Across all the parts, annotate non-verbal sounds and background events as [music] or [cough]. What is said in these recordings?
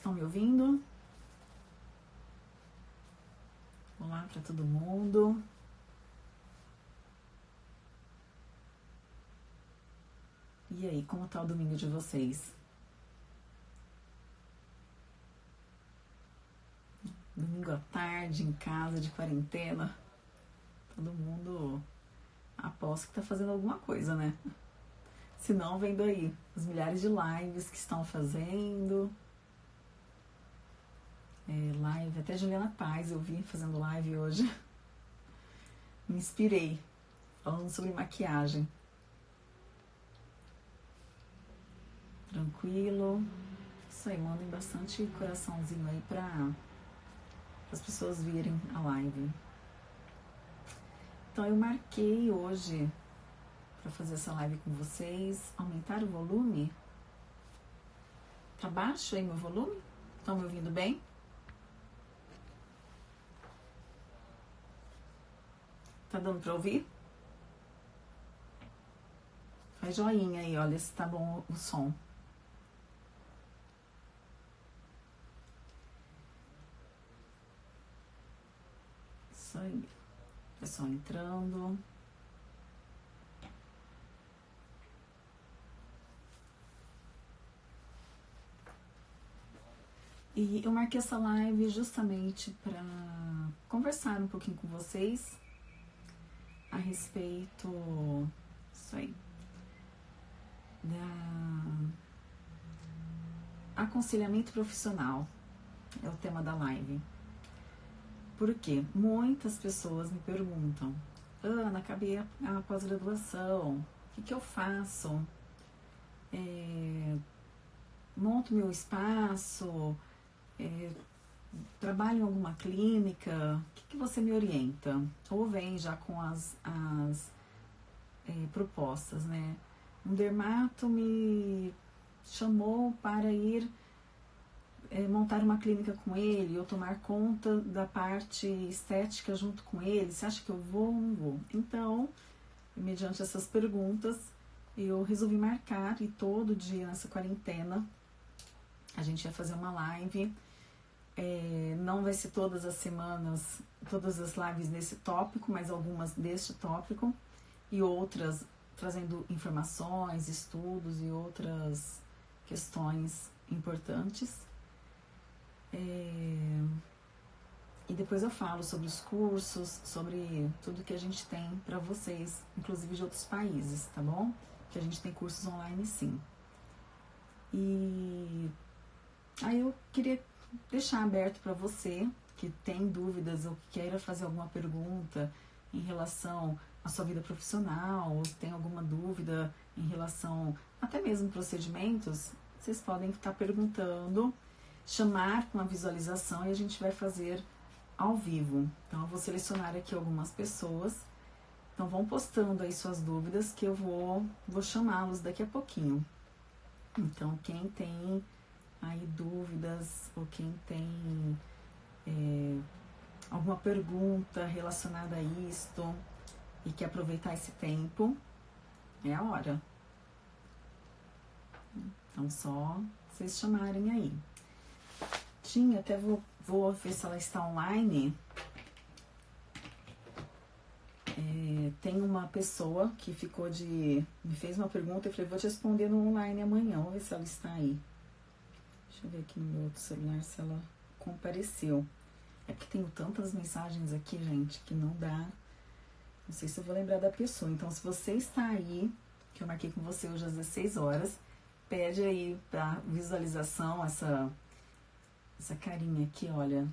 Estão me ouvindo? Olá para todo mundo. E aí, como tá o domingo de vocês? Domingo à tarde, em casa, de quarentena. Todo mundo aposto que tá fazendo alguma coisa, né? Se não, vendo aí as milhares de lives que estão fazendo. É, live, até Juliana Paz eu vi fazendo live hoje. Me inspirei, falando sobre maquiagem. Tranquilo. Isso aí, mandem bastante coraçãozinho aí para as pessoas virem a live. Então eu marquei hoje para fazer essa live com vocês, aumentar o volume. Tá baixo aí meu volume? Estão me ouvindo bem? Tá dando para ouvir? Faz joinha aí, olha se tá bom o som. Isso aí. Pessoal entrando. E eu marquei essa live justamente para conversar um pouquinho com vocês a respeito isso aí da aconselhamento profissional é o tema da live. Porque muitas pessoas me perguntam, Ana, acabei a, a pós-graduação, o que, que eu faço? É, monto meu espaço, é, trabalho em alguma clínica, o que, que, você me orienta? Ou vem já com as, as é, propostas, né? Um dermato me chamou para ir é, montar uma clínica com ele ou tomar conta da parte estética junto com ele? Você acha que eu vou ou não vou? Então, mediante essas perguntas, eu resolvi marcar e todo dia nessa quarentena a gente ia fazer uma live. É, não vai ser todas as semanas, todas as lives nesse tópico, mas algumas deste tópico e outras trazendo informações, estudos e outras questões importantes. É... E depois eu falo sobre os cursos, sobre tudo que a gente tem para vocês, inclusive de outros países, tá bom? Que a gente tem cursos online sim. E aí eu queria deixar aberto para você que tem dúvidas ou que queira fazer alguma pergunta em relação à sua vida profissional, ou tem alguma dúvida em relação até mesmo procedimentos, vocês podem estar perguntando chamar com a visualização e a gente vai fazer ao vivo. Então, eu vou selecionar aqui algumas pessoas. Então, vão postando aí suas dúvidas que eu vou, vou chamá-los daqui a pouquinho. Então, quem tem quem tem é, alguma pergunta relacionada a isto e quer aproveitar esse tempo, é a hora. Então, só vocês chamarem aí. Tinha, até vou, vou ver se ela está online. É, tem uma pessoa que ficou de. me fez uma pergunta e falei, vou te responder no online amanhã. Vamos ver se ela está aí. Deixa eu ver aqui no meu outro celular se ela compareceu. É porque tenho tantas mensagens aqui, gente, que não dá. Não sei se eu vou lembrar da pessoa. Então, se você está aí, que eu marquei com você hoje às 16 horas, pede aí para visualização essa essa carinha aqui, olha,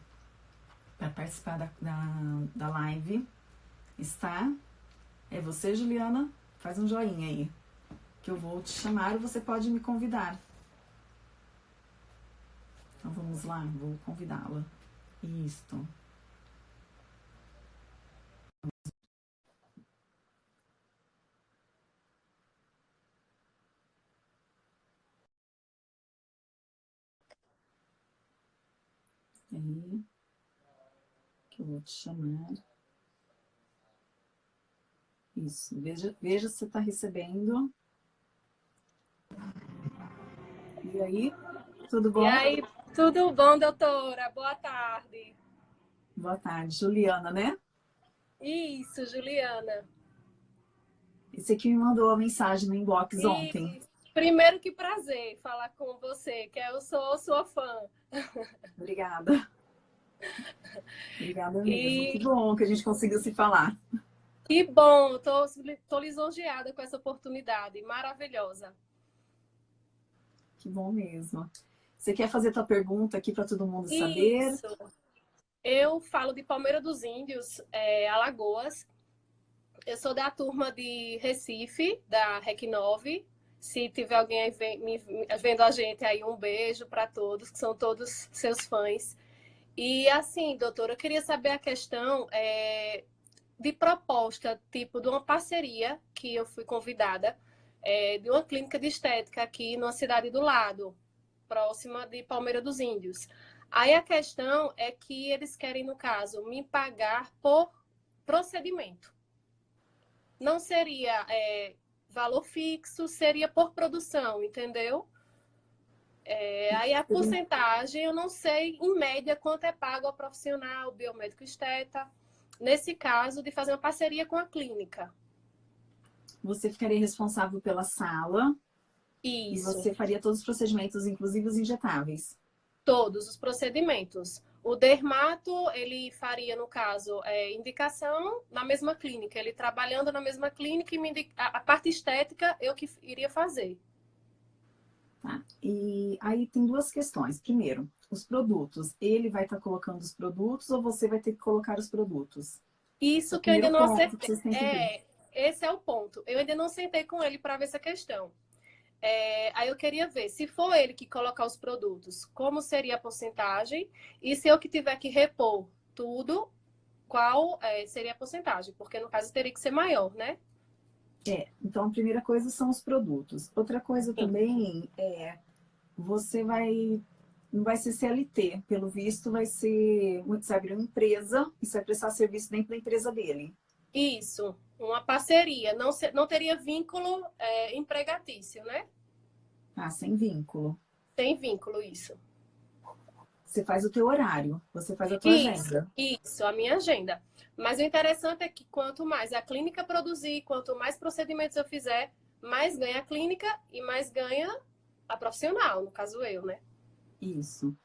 para participar da, da, da live. Está? É você, Juliana? Faz um joinha aí. Que eu vou te chamar e você pode me convidar. Então vamos lá, vou convidá-la. Isto. aí, que eu vou te chamar. Isso, veja, veja se está recebendo. E aí, tudo bom? E aí, Tudo bom, doutora? Boa tarde. Boa tarde. Juliana, né? Isso, Juliana. Esse aqui me mandou a mensagem no inbox ontem. Primeiro que prazer falar com você, que eu sou sua fã. [laughs] Obrigada. Obrigada mesmo. E... Que bom que a gente conseguiu se falar. Que bom, tô, tô lisonjeada com essa oportunidade, maravilhosa. Que bom mesmo. Você quer fazer tua pergunta aqui para todo mundo Isso. saber? Eu falo de Palmeira dos Índios, é, Alagoas. Eu sou da turma de Recife, da REC 9. Se tiver alguém aí vendo a gente aí, um beijo para todos, que são todos seus fãs. E assim, doutora, eu queria saber a questão é, de proposta, tipo de uma parceria que eu fui convidada, é, de uma clínica de estética aqui numa cidade do lado, próxima de Palmeira dos Índios. Aí a questão é que eles querem, no caso, me pagar por procedimento. Não seria é, valor fixo, seria por produção, entendeu? É, aí a porcentagem, eu não sei, em média, quanto é pago ao profissional, biomédico esteta, nesse caso, de fazer uma parceria com a clínica. Você ficaria responsável pela sala. Isso. E você faria todos os procedimentos, inclusive os injetáveis. Todos os procedimentos. O dermato, ele faria, no caso, é, indicação na mesma clínica. Ele trabalhando na mesma clínica e indica... a parte estética eu que iria fazer. Tá? E aí tem duas questões. Primeiro, os produtos. Ele vai estar tá colocando os produtos ou você vai ter que colocar os produtos? Isso que eu ainda não acertei. É, esse é o ponto. Eu ainda não sentei com ele para ver essa questão. É, aí eu queria ver, se for ele que colocar os produtos, como seria a porcentagem? E se eu que tiver que repor tudo, qual é, seria a porcentagem? Porque no caso teria que ser maior, né? É, então a primeira coisa são os produtos. Outra coisa Sim. também é, você vai, não vai ser CLT, pelo visto vai ser, você vai abrir uma empresa e você vai prestar serviço dentro da empresa dele. Isso, uma parceria, não, não teria vínculo é, empregatício, né? Ah, sem vínculo. Sem vínculo, isso. Você faz o teu horário, você faz a tua isso, agenda. Isso, a minha agenda. Mas o interessante é que quanto mais a clínica produzir, quanto mais procedimentos eu fizer, mais ganha a clínica e mais ganha a profissional, no caso eu, né? Isso.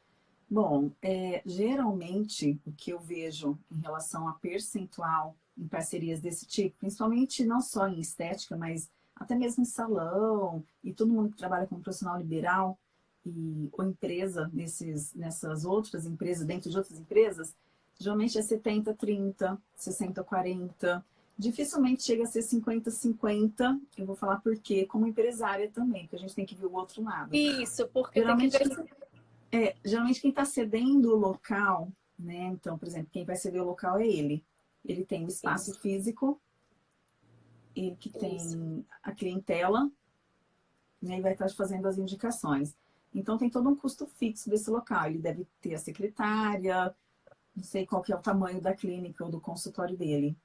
Bom, é, geralmente o que eu vejo em relação a percentual em parcerias desse tipo, principalmente não só em estética, mas até mesmo em salão e todo mundo que trabalha como profissional liberal e, ou empresa nesses, nessas outras empresas, dentro de outras empresas, Geralmente é 70, 30, 60, 40. Dificilmente chega a ser 50, 50. Eu vou falar por quê, como empresária também, porque a gente tem que ver o outro lado. Isso, porque geralmente, ver... é, geralmente quem está cedendo o local, né? Então, por exemplo, quem vai ceder o local é ele. Ele tem o espaço Isso. físico, ele que tem Isso. a clientela, né? E vai estar fazendo as indicações. Então, tem todo um custo fixo desse local. Ele deve ter a secretária, não sei qual que é o tamanho da clínica ou do consultório dele.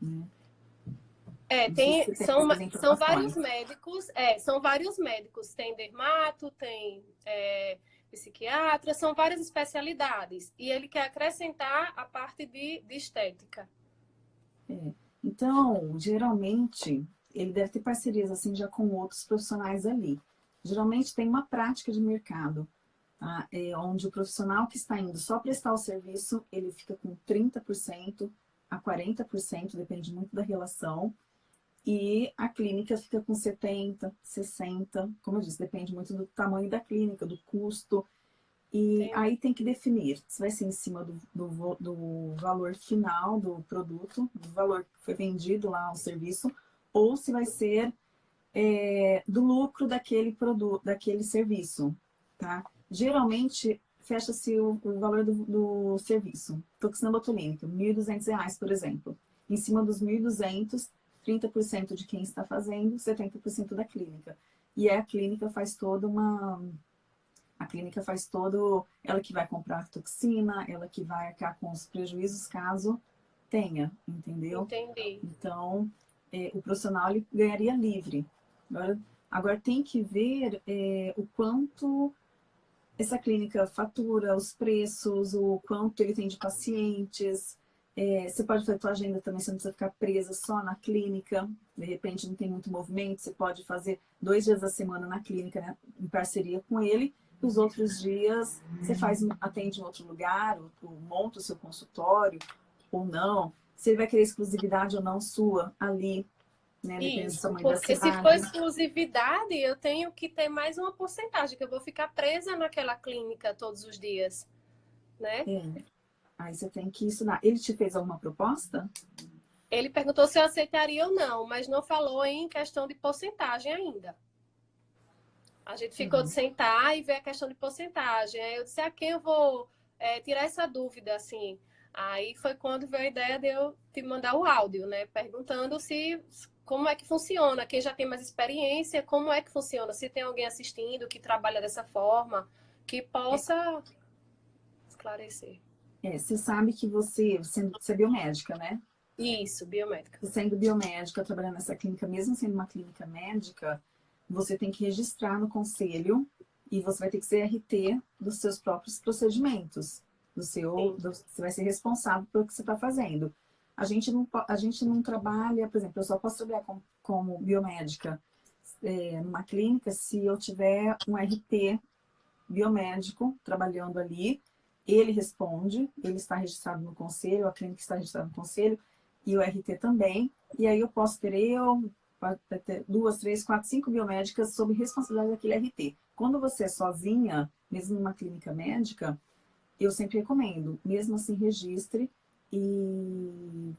Né? É, tem, são, são vários médicos, é, são vários médicos, tem dermato, tem é, psiquiatra, são várias especialidades. E ele quer acrescentar a parte de, de estética. É. Então, geralmente, ele deve ter parcerias assim já com outros profissionais ali. Geralmente tem uma prática de mercado tá? é onde o profissional que está indo só prestar o serviço, ele fica com 30% a 40%, depende muito da relação, e a clínica fica com 70%, 60%, como eu disse, depende muito do tamanho da clínica, do custo, e Sim. aí tem que definir se vai ser em cima do, do, do, valor final do produto, do valor que foi vendido lá ao serviço, ou se vai ser é, do lucro daquele produto, daquele serviço, tá? geralmente fecha-se o, o, valor do, do serviço. Toxina botulínica, R$ 1.200, por exemplo. Em cima dos 1.200, 30% de quem está fazendo, 70% da clínica. E a clínica faz toda uma... A clínica faz todo... Ela que vai comprar a toxina, ela que vai arcar com os prejuízos caso tenha, entendeu? Entendi. Então, é, o profissional ele ganharia livre. Agora, agora tem que ver é, o quanto essa clínica fatura, os preços, o quanto ele tem de pacientes. É, você pode fazer a sua agenda também, você não precisa ficar presa só na clínica. De repente não tem muito movimento, você pode fazer dois dias da semana na clínica, né, em parceria com ele. Os outros dias você faz, atende em outro lugar, ou, ou monta o seu consultório, ou não. Se ele vai querer exclusividade ou não sua ali, né? Isso, porque se for exclusividade, eu tenho que ter mais uma porcentagem, que eu vou ficar presa naquela clínica todos os dias, né? É. Aí você tem que ensinar. Ele te fez alguma proposta? Ele perguntou se eu aceitaria ou não, mas não falou em questão de porcentagem ainda. A gente ficou uhum. de sentar e ver a questão de porcentagem. Aí eu disse, a quem eu vou é, tirar essa dúvida, assim? Aí foi quando veio a ideia de eu te mandar o áudio, né? Perguntando se como é que funciona, quem já tem mais experiência, como é que funciona, se tem alguém assistindo que trabalha dessa forma, que possa esclarecer. É, você sabe que você, sendo, você é biomédica, né? Isso, biomédica. Sendo biomédica, trabalhando nessa clínica, mesmo sendo uma clínica médica, você tem que registrar no conselho e você vai ter que ser RT dos seus próprios procedimentos. Do seu, do, você vai ser responsável pelo que você está fazendo. A gente não, a gente não trabalha, por exemplo, eu só posso trabalhar com, como biomédica é, numa clínica se eu tiver um RT biomédico trabalhando ali, ele responde, ele está registrado no conselho, a clínica está registrada no conselho, e o RT também, e aí eu posso ter eu, duas, três, quatro, cinco biomédicas sob responsabilidade daquele RT. Quando você é sozinha, mesmo numa clínica médica, eu sempre recomendo, mesmo assim registre e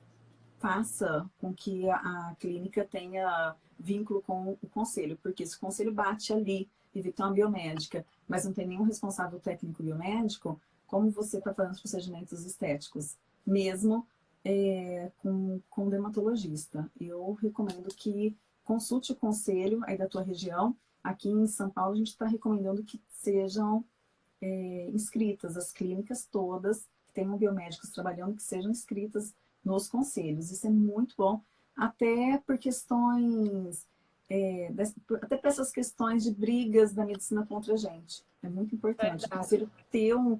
faça com que a, clínica tenha vínculo com o conselho, porque se o conselho bate ali e vê uma biomédica, mas não tem nenhum responsável técnico biomédico, como você está fazendo os procedimentos estéticos, mesmo é, com, com dermatologista. Eu recomendo que consulte o conselho aí da tua região. Aqui em São Paulo, a gente está recomendando que sejam é, inscritas as clínicas todas tenham biomédicos trabalhando que sejam inscritas nos conselhos. Isso é muito bom, até por questões, é, até para essas questões de brigas da medicina contra a gente. É muito importante. O conselho ter um,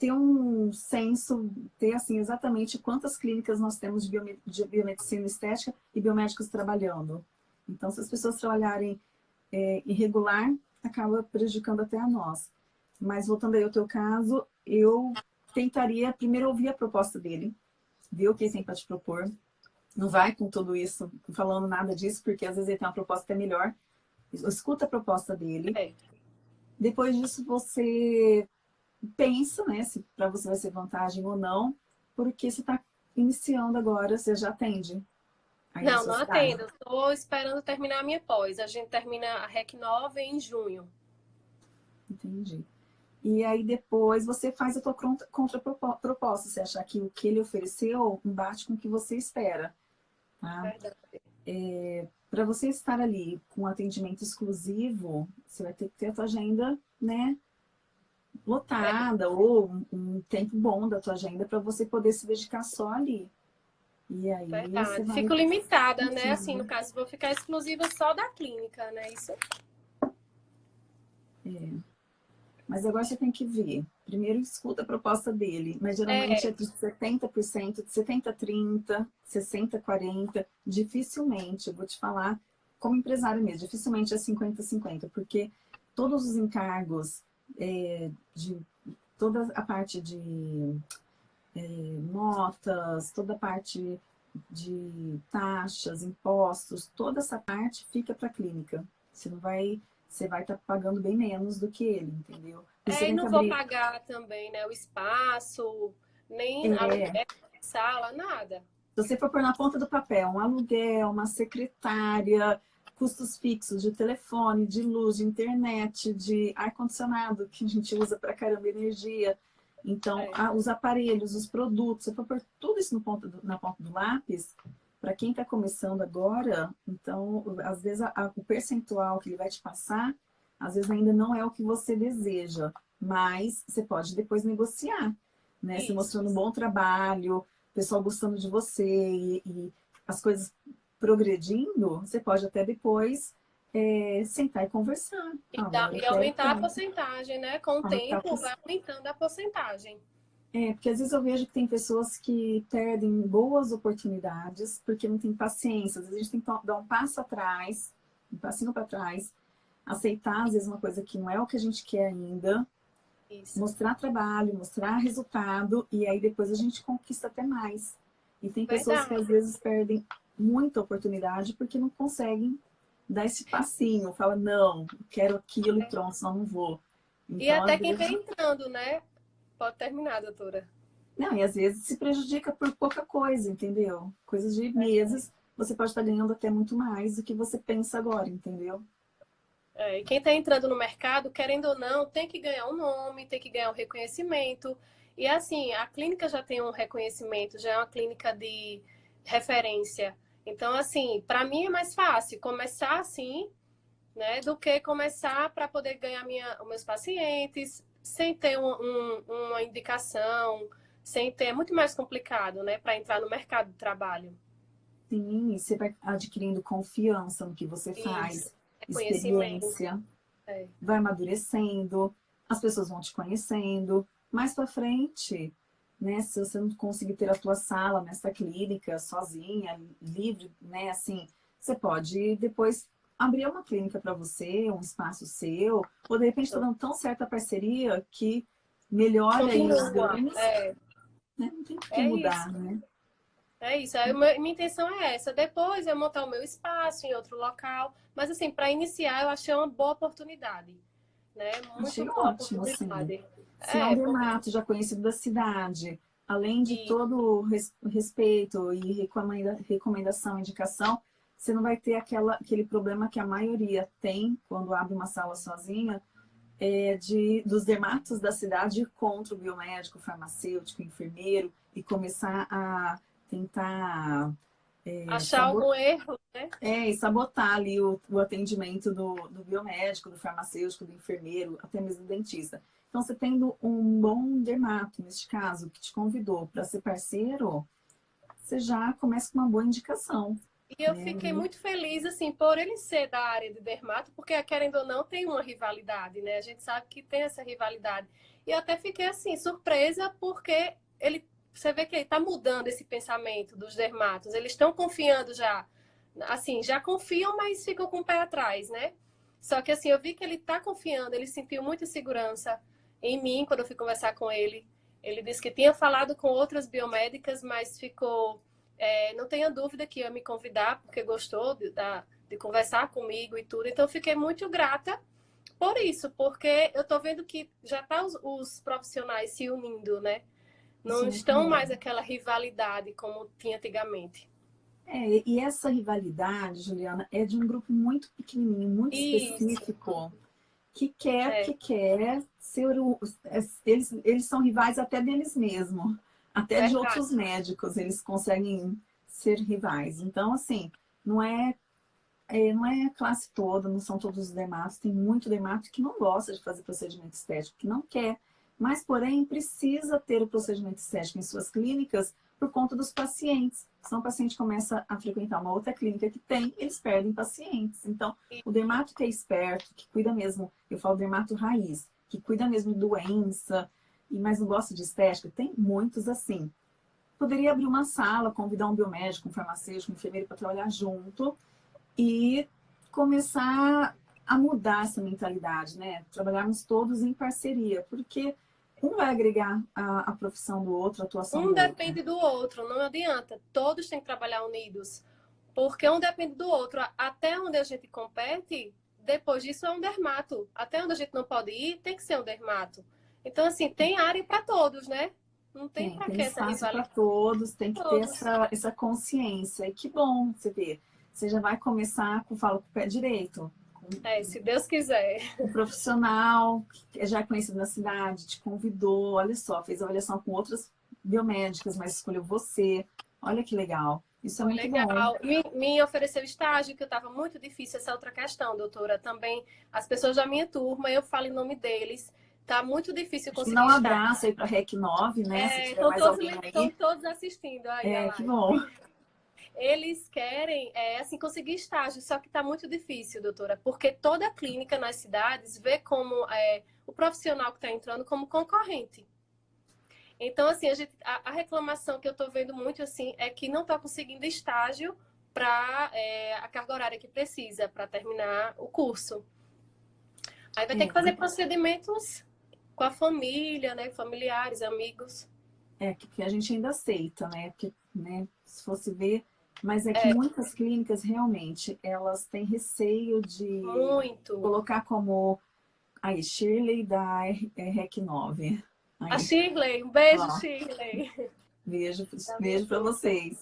ter um senso, ter assim exatamente quantas clínicas nós temos de, biome, de biomedicina estética e biomédicos trabalhando. Então, se as pessoas trabalharem é, irregular, acaba prejudicando até a nós. Mas voltando aí ao teu caso, eu tentaria primeiro ouvir a proposta dele, ver o que ele tem para te propor. Não vai com tudo isso falando nada disso, porque às vezes ele tem uma proposta que é melhor. Escuta a proposta dele. É. Depois disso, você pensa, né, se para você vai ser vantagem ou não, porque você está iniciando agora, você já atende. Não, não atendo. Estou esperando terminar a minha pós. A gente termina a REC 9 em junho. Entendi. E aí depois você faz a tua contraproposta, você achar que o que ele ofereceu bate com o que você espera. Tá? É, Para você estar ali com atendimento exclusivo, você vai ter que ter a tua agenda, né? Lotada, ou um, um, tempo bom da tua agenda para você poder se dedicar só ali. E aí Verdade. Vai... Fico limitada, né? Assim, no caso, vou ficar exclusiva só da clínica, né? Isso. É. Mas agora você tem que ver. Primeiro escuta a proposta dele, mas geralmente é, é de 70%, de 70% a 30%, 60% a 40%. Dificilmente, eu vou te falar, como empresário mesmo, dificilmente é 50% a 50%, porque todos os encargos é, de toda a parte de é, notas, toda a parte de taxas, impostos, toda essa parte fica para a clínica. Você não vai você vai estar tá pagando bem menos do que ele, entendeu? é, e não abrir... vou pagar também, né? O espaço, nem é. sala, nada. Se você for pôr na ponta do papel um aluguel, uma secretária, custos fixos de telefone, de luz, de internet, de ar-condicionado, que a gente usa para caramba energia. Então, é. a, os aparelhos, os produtos, se for pôr tudo isso no ponto do, na ponta do lápis, para quem está começando agora, então, às vezes, a, a, o percentual que ele vai te passar, às vezes ainda não é o que você deseja, mas você pode depois negociar, né? Isso. Você mostrando um bom trabalho, o pessoal gostando de você e, e as coisas progredindo, você pode até depois é, sentar e conversar. E, dá, e aumentar a porcentagem, né? Com o tempo vai aumentando a porcentagem. É, porque às vezes eu vejo que tem pessoas que perdem boas oportunidades porque não tem paciência. Às vezes a gente tem que dar um passo atrás, um passinho para trás, aceitar às vezes uma coisa que não é o que a gente quer ainda, Isso. mostrar trabalho, mostrar resultado e aí depois a gente conquista até mais. E tem pessoas Verdade. que às vezes perdem muita oportunidade porque não conseguem dar esse passinho, fala, não, quero aquilo e pronto, senão não vou. Então, e até quem vezes... vem entrando, né? Pode terminar, doutora. Não, e às vezes se prejudica por pouca coisa, entendeu? Coisas de meses, você pode estar ganhando até muito mais do que você pensa agora, entendeu? É, e quem está entrando no mercado, querendo ou não, tem que ganhar um nome, tem que ganhar um reconhecimento. E assim, a clínica já tem um reconhecimento, já é uma clínica de referência. Então, assim, para mim é mais fácil começar assim, né, do que começar para poder ganhar minha, os meus pacientes sem ter um, um, uma indicação, sem ter, é muito mais complicado, né, para entrar no mercado de trabalho. Sim, você vai adquirindo confiança no que você Isso. faz, experiência, é. vai amadurecendo, as pessoas vão te conhecendo. Mais para frente, né, se você não conseguir ter a tua sala nessa clínica sozinha, livre, né, assim, você pode depois abrir uma clínica para você, um espaço seu, ou de repente está dando tão certa parceria que melhora aí os ganhos. É. Né? Não tem que é mudar, isso. né? É isso, a minha intenção é essa. Depois eu montar o meu espaço em outro local. Mas assim, para iniciar eu achei uma boa oportunidade. Né? Muito achei boa ótimo, oportunidade. Assim. Se é, um dermato porque... já conhecido da cidade, além de e... todo o respeito e recomenda, recomendação, indicação, você não vai ter aquela, aquele problema que a maioria tem quando abre uma sala sozinha, é de, dos dermatos da cidade contra o biomédico, farmacêutico, enfermeiro, e começar a tentar... É, Achar algum erro, né? É, e sabotar ali o, o atendimento do, do biomédico, do farmacêutico, do enfermeiro, até mesmo do dentista. Então, você tendo um bom dermato, neste caso, que te convidou para ser parceiro, você já começa com uma boa indicação. E eu fiquei muito feliz, assim, por ele ser da área de dermato, porque, querendo ou não, tem uma rivalidade, né? A gente sabe que tem essa rivalidade. E eu até fiquei, assim, surpresa, porque ele, você vê que ele está mudando esse pensamento dos dermatos. Eles estão confiando já, assim, já confiam, mas ficam com o pé atrás, né? Só que, assim, eu vi que ele está confiando, ele sentiu muita segurança em mim quando eu fui conversar com ele. Ele disse que tinha falado com outras biomédicas, mas ficou é, não tenha dúvida que ia me convidar, porque gostou de, de conversar comigo e tudo. Então, fiquei muito grata por isso, porque eu estou vendo que já tá os, os, profissionais se unindo, né? Não Sim, estão mais aquela rivalidade como tinha antigamente. É, e essa rivalidade, Juliana, é de um grupo muito pequenininho, muito isso. específico, que quer, é. que quer ser... Eles, eles são rivais até deles mesmos. Até de outros médicos, eles conseguem ser rivais. Então, assim, não é, é, não é a classe toda, não são todos os dermatos. Tem muito dermato que não gosta de fazer procedimento estético, que não quer. Mas, porém, precisa ter o procedimento estético em suas clínicas por conta dos pacientes. Se o paciente começa a frequentar uma outra clínica que tem, eles perdem pacientes. Então, o dermato que é esperto, que cuida mesmo, eu falo dermato raiz, que cuida mesmo de doença, e mas não gosta de estética, tem muitos assim. Poderia abrir uma sala, convidar um biomédico, um farmacêutico, um enfermeiro para trabalhar junto e começar a mudar essa mentalidade, né? Trabalharmos todos em parceria, porque um vai agregar a, a profissão do outro, a atuação um do depende do outro, não adianta. Todos têm que trabalhar unidos, porque um depende do outro. Até onde a gente compete, depois disso é um dermato. Até onde a gente não pode ir, tem que ser um dermato. Então, assim, tem área para todos, né? Não tem, tem para que essa rivalidade. para todos, tem que todos. ter essa, essa consciência. E que bom você ver. Você já vai começar com, falo, com o pé direito. É, se Deus quiser. O profissional, que já é conhecido na cidade, te convidou, olha só, fez avaliação com outras biomédicas, mas escolheu você. Olha que legal. Isso é muito legal. bom. Me, me ofereceu estágio, que estava muito difícil essa outra questão, doutora. Também as pessoas da minha turma, eu falo em nome deles, Tá muito difícil conseguir Dá um abraço aí para REC 9, né? É, estão todos, todos, assistindo. Aí, é, que bom. Eles querem, é, assim, conseguir estágio, só que está muito difícil, doutora, porque toda clínica nas cidades vê como é, o profissional que está entrando como concorrente. Então, assim, a, gente, a, a reclamação que eu estou vendo muito, assim, é que não está conseguindo estágio para é, a carga horária que precisa, para terminar o curso. Aí vai ter que fazer procedimentos com a família, né? Familiares, amigos. É, que a gente ainda aceita, né? Porque, né, se fosse ver, mas é que é. muitas clínicas realmente elas têm receio de Muito. colocar como aí Shirley da REC 9. Aí. A Shirley, um beijo, Ó, Shirley. Beijo, [laughs] tá beijo para vocês.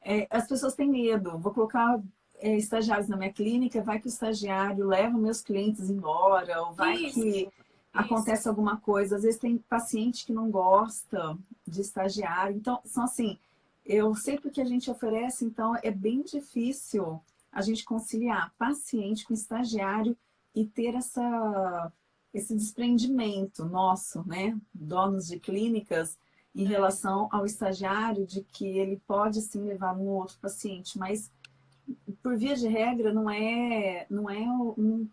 É, as pessoas têm medo. Vou colocar é, estagiários na minha clínica, vai que o estagiário leva meus clientes embora, ou vai isso, que isso. acontece alguma coisa. Às vezes tem paciente que não gosta de estagiário. Então, são assim, eu sei porque a gente oferece, então é bem difícil a gente conciliar paciente com estagiário e ter essa, esse desprendimento nosso, né, donos de clínicas, em relação ao estagiário, de que ele pode sim levar um outro paciente, mas por via de regra não é, não é, não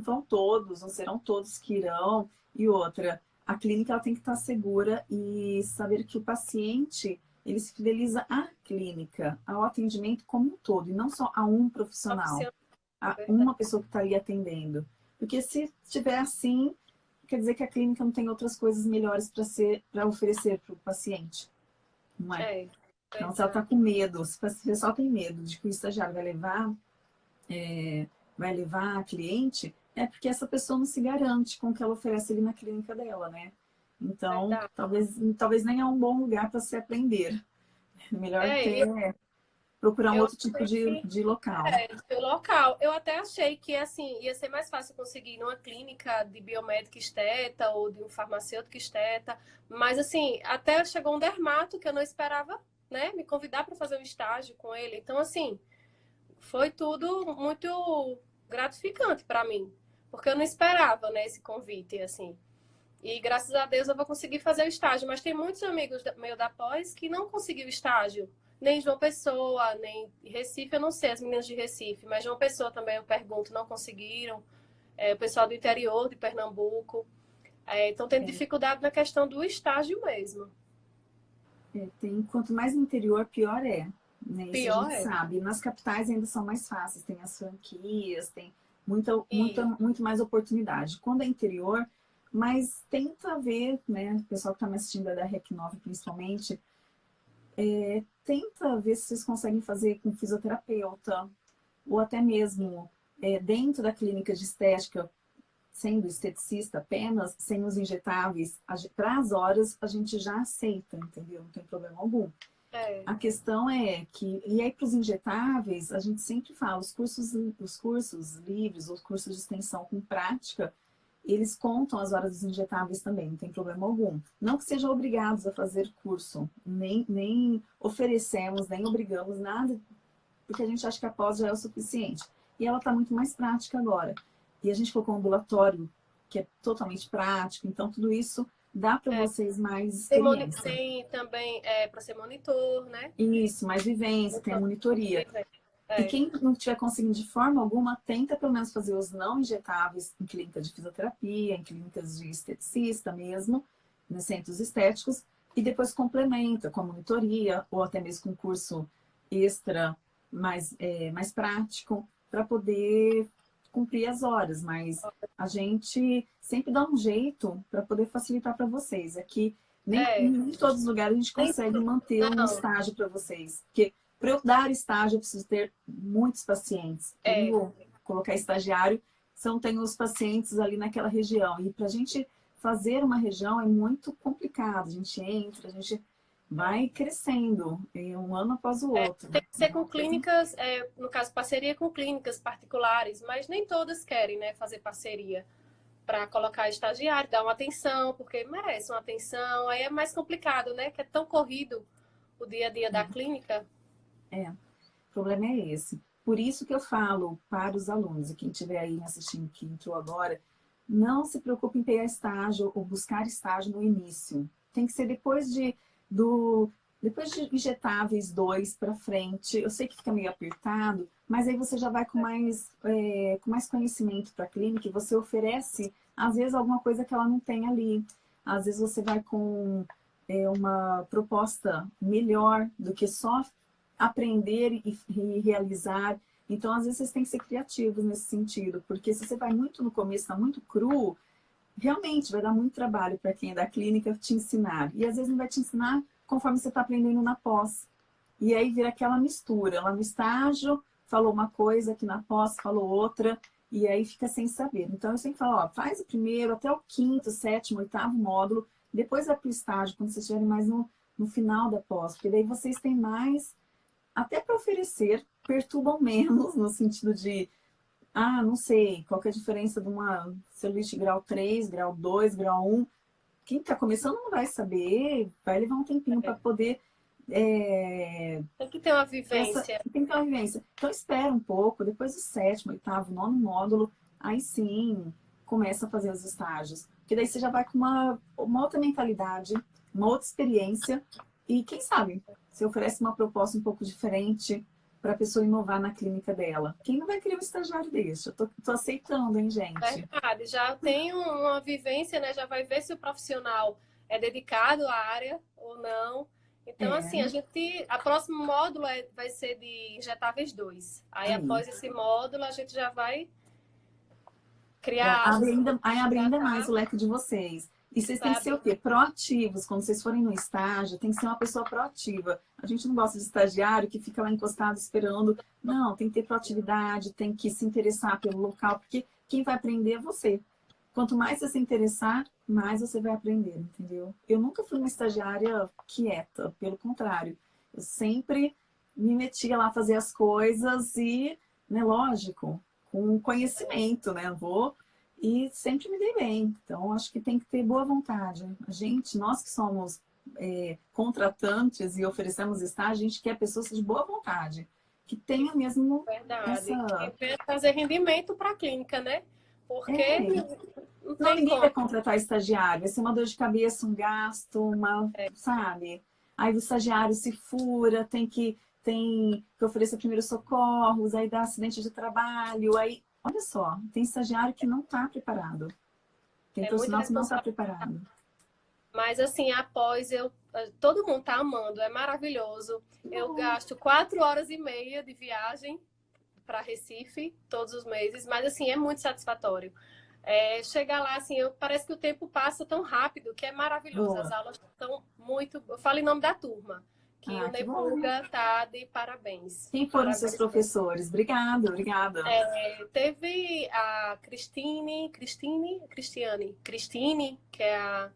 vão todos, não serão todos que irão. E outra, a clínica ela tem que estar segura e saber que o paciente ele se fideliza à clínica, ao atendimento como um todo, e não só a um profissional, a uma pessoa que está ali atendendo. Porque se estiver assim, quer dizer que a clínica não tem outras coisas melhores para oferecer para o paciente. Não é? é então, se ela está com medo, se o pessoal tem medo de que o estagiário vai levar, é, vai levar a cliente, é porque essa pessoa não se garante com o que ela oferece ali na clínica dela, né? Então, talvez, talvez nem é um bom lugar para se aprender. [laughs] Melhor é, ter, eu, procurar um outro tipo de, de local. É, de local. Eu até achei que assim ia ser mais fácil conseguir numa clínica de biomédica esteta ou de um farmacêutico esteta, mas assim, até chegou um dermato que eu não esperava, né, me convidar para fazer um estágio com ele. Então assim, foi tudo muito gratificante para mim, porque eu não esperava, né, esse convite assim. E graças a Deus eu vou conseguir fazer o estágio, mas tem muitos amigos meio da pós que não conseguiu estágio nem João Pessoa, nem Recife, eu não sei, as meninas de Recife, mas João Pessoa também eu pergunto, não conseguiram. É, o pessoal do interior de Pernambuco. É, então tem é. dificuldade na questão do estágio mesmo. É, tem, quanto mais interior, pior é. Né? Isso pior a gente é. sabe. Nas capitais ainda são mais fáceis, tem as franquias, tem muita, muita, muito mais oportunidade. Quando é interior, mas tenta ver, né, o pessoal que está me assistindo é da REC 9 principalmente, é, tenta ver se vocês conseguem fazer com fisioterapeuta, ou até mesmo é, dentro da clínica de estética, sendo esteticista apenas, sem os injetáveis, para as horas a gente já aceita, entendeu? Não tem problema algum. É. A questão é que, e aí para os injetáveis, a gente sempre fala, os cursos, os cursos livres, os cursos de extensão com prática, eles contam as horas dos injetáveis também, não tem problema algum. Não que sejam obrigados a fazer curso, nem, nem oferecemos, nem obrigamos nada, porque a gente acha que a pós já é o suficiente. E ela está muito mais prática agora. E a gente colocou um ambulatório que é totalmente prático, então tudo isso dá para é. vocês mais experiência. Tem, também é, para ser monitor, né? Isso, mais vivência, tem a monitoria. É. E quem não estiver conseguindo de forma alguma, tenta pelo menos fazer os não injetáveis em clínicas de fisioterapia, em clínicas de esteticista mesmo, nos centros estéticos, e depois complementa com a monitoria, ou até mesmo com curso extra mais, é, mais prático, para poder cumprir as horas. Mas a gente sempre dá um jeito para poder facilitar para vocês. Aqui, nem é. em todos os lugares a gente consegue manter um estágio para vocês. Porque para eu dar estágio, eu preciso ter muitos pacientes. É. Eu colocar estagiário, são tem os pacientes ali naquela região. E para a gente fazer uma região é muito complicado. A gente entra, a gente vai crescendo, um ano após o é, outro. É, tem que ser com clínicas, é, no caso, parceria com clínicas particulares, mas nem todas querem né, fazer parceria para colocar estagiário, dar uma atenção, porque merece uma atenção. Aí é mais complicado, né? Que é tão corrido o dia a dia da uhum. clínica. É, o problema é esse. Por isso que eu falo para os alunos, e quem estiver aí assistindo que entrou agora, não se preocupe em pegar estágio ou buscar estágio no início. Tem que ser depois de, do Depois de injetáveis dois para frente, eu sei que fica meio apertado, mas aí você já vai com mais, é, com mais conhecimento para a clínica e você oferece, às vezes, alguma coisa que ela não tem ali. Às vezes você vai com é, uma proposta melhor do que só aprender e, e realizar. Então, às vezes, vocês têm que ser criativos nesse sentido, porque se você vai muito no começo, está muito cru, realmente vai dar muito trabalho para quem é da clínica te ensinar. E às vezes não vai te ensinar conforme você está aprendendo na pós. E aí vira aquela mistura. Lá no estágio falou uma coisa, aqui na pós falou outra, e aí fica sem saber. Então eu sempre falo, ó, faz o primeiro até o quinto, sétimo, oitavo módulo, depois vai para o estágio, quando vocês estiverem mais no, no final da pós, porque daí vocês têm mais, até para oferecer, perturbam menos, no sentido de, ah, não sei, qual é a diferença de uma celulite grau 3, grau 2, grau 1, quem está começando não vai saber, vai levar um tempinho é. para poder... É, tem que ter uma vivência. Essa, tem que ter uma vivência. Então espera um pouco, depois do sétimo, oitavo, nono módulo, aí sim começa a fazer os estágios. Porque daí você já vai com uma, uma outra mentalidade, uma outra experiência, e quem sabe, você oferece uma proposta um pouco diferente, para a pessoa inovar na clínica dela. Quem não vai querer um estagiário desse? Eu tô, tô aceitando, hein, gente? Verdade, já tem uma vivência, né? Já vai ver se o profissional é dedicado à área ou não. Então, é. assim, a gente. A próximo módulo é, vai ser de injetáveis 2. Aí, após esse módulo, a gente já vai criar. Abre ainda, aí abre ainda mais o leque de vocês. E vocês têm que ser o quê? Proativos. Quando vocês forem no estágio, tem que ser uma pessoa proativa. A gente não gosta de estagiário que fica lá encostado esperando. Não, tem que ter proatividade, tem que se interessar pelo local, porque quem vai aprender é você. Quanto mais você se interessar, mais você vai aprender, entendeu? Eu nunca fui uma estagiária quieta, pelo contrário. Eu sempre me metia lá a fazer as coisas e, né, lógico, com conhecimento, né? Vou e sempre me dei bem. Então, acho que tem que ter boa vontade. A gente, nós que somos é, contratantes e oferecemos estágio, a gente quer pessoas de boa vontade, que tenha mesmo Verdade. essa... Que fazer rendimento para a clínica, né? Porque é. não, não ninguém vai contratar estagiário, vai ser uma dor de cabeça, um gasto, uma, é. sabe? Aí o estagiário se fura, tem que tem que oferecer primeiros socorros, aí dá acidente de trabalho, aí Olha só, tem estagiário que não está preparado. Tem é profissional que não está preparado. Mas assim, após eu. Todo mundo está amando, é maravilhoso. Eu gasto quatro horas e meia de viagem para Recife todos os meses, mas assim, é muito satisfatório. É, chegar lá, assim, eu, parece que o tempo passa tão rápido que é maravilhoso. Boa. As aulas estão muito. Eu falo em nome da turma que ah, o Nebuga tá de parabéns. Quem foram parabéns. seus professores? Obrigada, obrigada. É, teve a Cristine, Cristine, Cristiane, Cristine, que é a,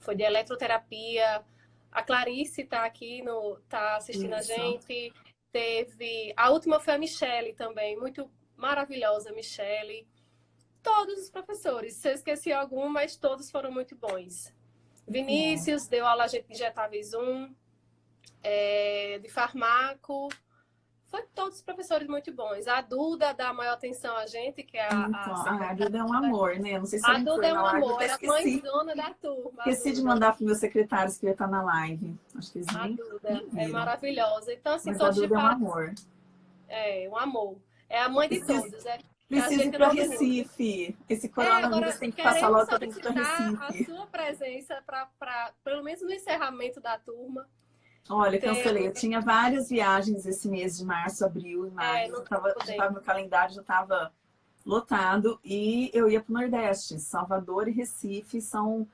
foi de eletroterapia. A Clarice está aqui, no, tá assistindo Isso. a gente. Teve. A última foi a Michele também, muito maravilhosa, Michele. Todos os professores. Se eu esqueci algum, mas todos foram muito bons. Vinícius deu aula de injetáveis 1 é, de farmaco. Foi todos os professores muito bons. A Duda dá maior atenção a gente, que é a. Então, a, a Duda é um amor, né? Não sei se a Duda é um amor, é a mãezona da turma. Esqueci de mandar para meus secretários que ia estar na live. Acho que eles A Duda é maravilhosa. Então, assim, Mas todos a Duda é um amor. É, um amor. É a mãe de Preciso. todos. É. Preciso ir para Recife. Esse coronavírus é, tem que passar logo, para Recife. a sua presença, pra, pra, pelo menos no encerramento da turma. Olha, cancelei. Eu tinha várias viagens esse mês de março, abril e é, maio. É, eu tava, já tava, meu calendário já estava lotado e eu ia para o Nordeste. Salvador e Recife são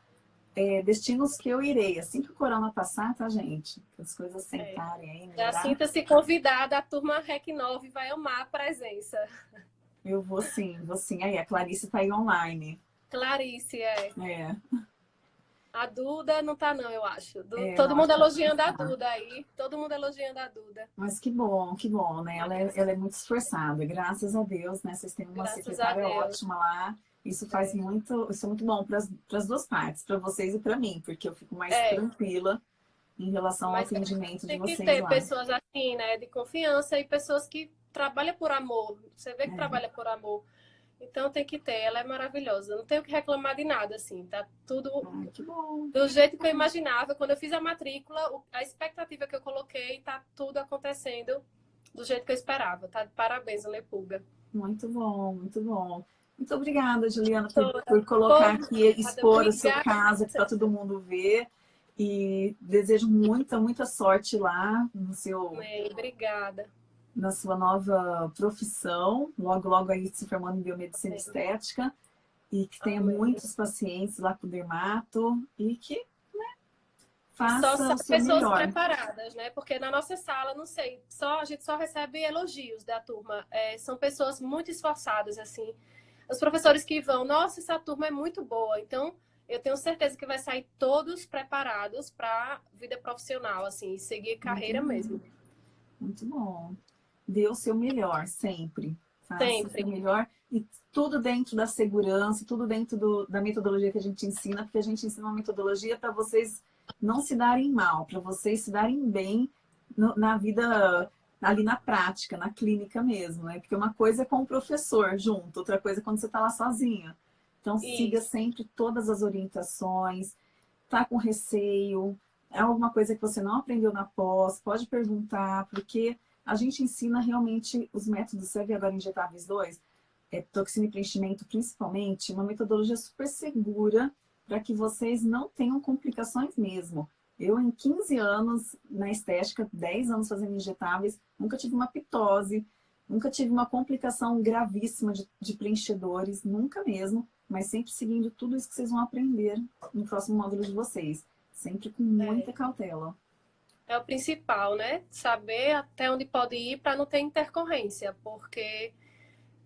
é, destinos que eu irei. Assim que o corona passar, tá, gente? Que as coisas é. sentarem aí. Já sinta-se convidada, a turma REC 9 vai amar a presença. Eu vou sim, vou sim. Aí, a Clarice tá aí online. Clarice, é. É. A Duda não tá, não, eu acho. Du... É, todo mundo elogiando a Duda aí. Todo mundo elogiando a Duda. Mas que bom, que bom, né? Ela é, ela é muito esforçada, graças a Deus, né? Vocês têm uma graças secretária ótima lá. Isso faz é. muito, isso é muito bom para as duas partes, para vocês e para mim, porque eu fico mais é. tranquila em relação Mas ao atendimento de vocês. Tem que ter lá. pessoas assim, né? De confiança e pessoas que trabalham por amor. Você vê que é. trabalha por amor. Então tem que ter, ela é maravilhosa. Não tenho que reclamar de nada, assim. Tá tudo Ai, do jeito que eu imaginava. Quando eu fiz a matrícula, a expectativa que eu coloquei, tá tudo acontecendo do jeito que eu esperava. Tá de parabéns, Lepulga. Muito bom, muito bom. Muito obrigada, Juliana, por, por colocar aqui, expor o seu caso para todo mundo ver. E desejo muita, muita sorte lá no seu... Bem, obrigada na sua nova profissão, logo, logo aí se formando em biomedicina Sim. estética, e que tenha Amém. muitos pacientes lá com dermato e que né, faça só o seu pessoas melhor. preparadas, né? Porque na nossa sala, não sei, só a gente só recebe elogios da turma. É, são pessoas muito esforçadas, assim. Os professores que vão, nossa, essa turma é muito boa. Então, eu tenho certeza que vai sair todos preparados para vida profissional, assim, seguir carreira muito mesmo. Muito bom dê o seu melhor, sempre. Faça sempre. o seu melhor e tudo dentro da segurança, tudo dentro do, da metodologia que a gente ensina, porque a gente ensina uma metodologia para vocês não se darem mal, para vocês se darem bem no, na vida, ali na prática, na clínica mesmo, né? Porque uma coisa é com o professor junto, outra coisa é quando você está lá sozinha. Então, Isso. siga sempre todas as orientações, tá com receio, é alguma coisa que você não aprendeu na pós, pode perguntar, porque a gente ensina realmente os métodos CEV agora injetáveis 2, é, toxina e preenchimento principalmente, uma metodologia super segura para que vocês não tenham complicações mesmo. Eu, em 15 anos na estética, 10 anos fazendo injetáveis, nunca tive uma pitose, nunca tive uma complicação gravíssima de, de preenchedores, nunca mesmo, mas sempre seguindo tudo isso que vocês vão aprender no próximo módulo de vocês. Sempre com muita é. cautela é o principal, né? Saber até onde pode ir para não ter intercorrência, porque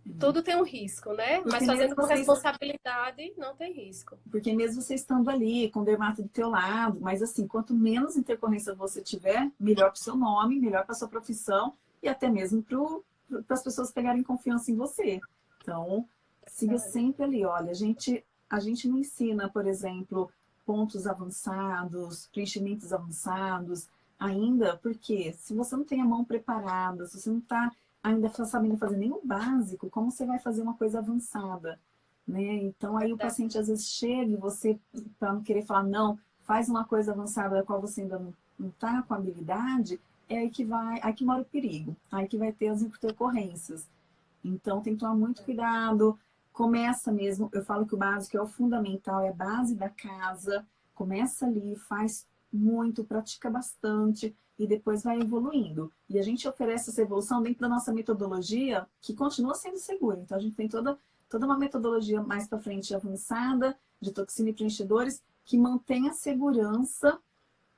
uhum. tudo tem um risco, né? Porque Mas fazendo com vocês... responsabilidade, não tem risco. Porque mesmo você estando ali, com o dermato do teu lado, mas assim, quanto menos intercorrência você tiver, melhor para o seu nome, melhor para sua profissão e até mesmo para as pessoas pegarem confiança em você. Então, siga sempre ali. Olha, a gente, a gente não ensina, por exemplo, pontos avançados, preenchimentos avançados, ainda, porque se você não tem a mão preparada, se você não está ainda sabendo fazer nem o básico, como você vai fazer uma coisa avançada? Né? Então aí o paciente às vezes chega e você, para não querer falar não, faz uma coisa avançada da qual você ainda não está com habilidade, é aí que vai, aí que mora o perigo, aí que vai ter as intercorrências. Então tem que tomar muito cuidado, começa mesmo, eu falo que o básico é o fundamental, é a base da casa, começa ali, faz muito, pratica bastante e depois vai evoluindo. E a gente oferece essa evolução dentro da nossa metodologia, que continua sendo segura. Então, a gente tem toda, toda uma metodologia mais para frente avançada, de toxina e preenchedores, que mantém a segurança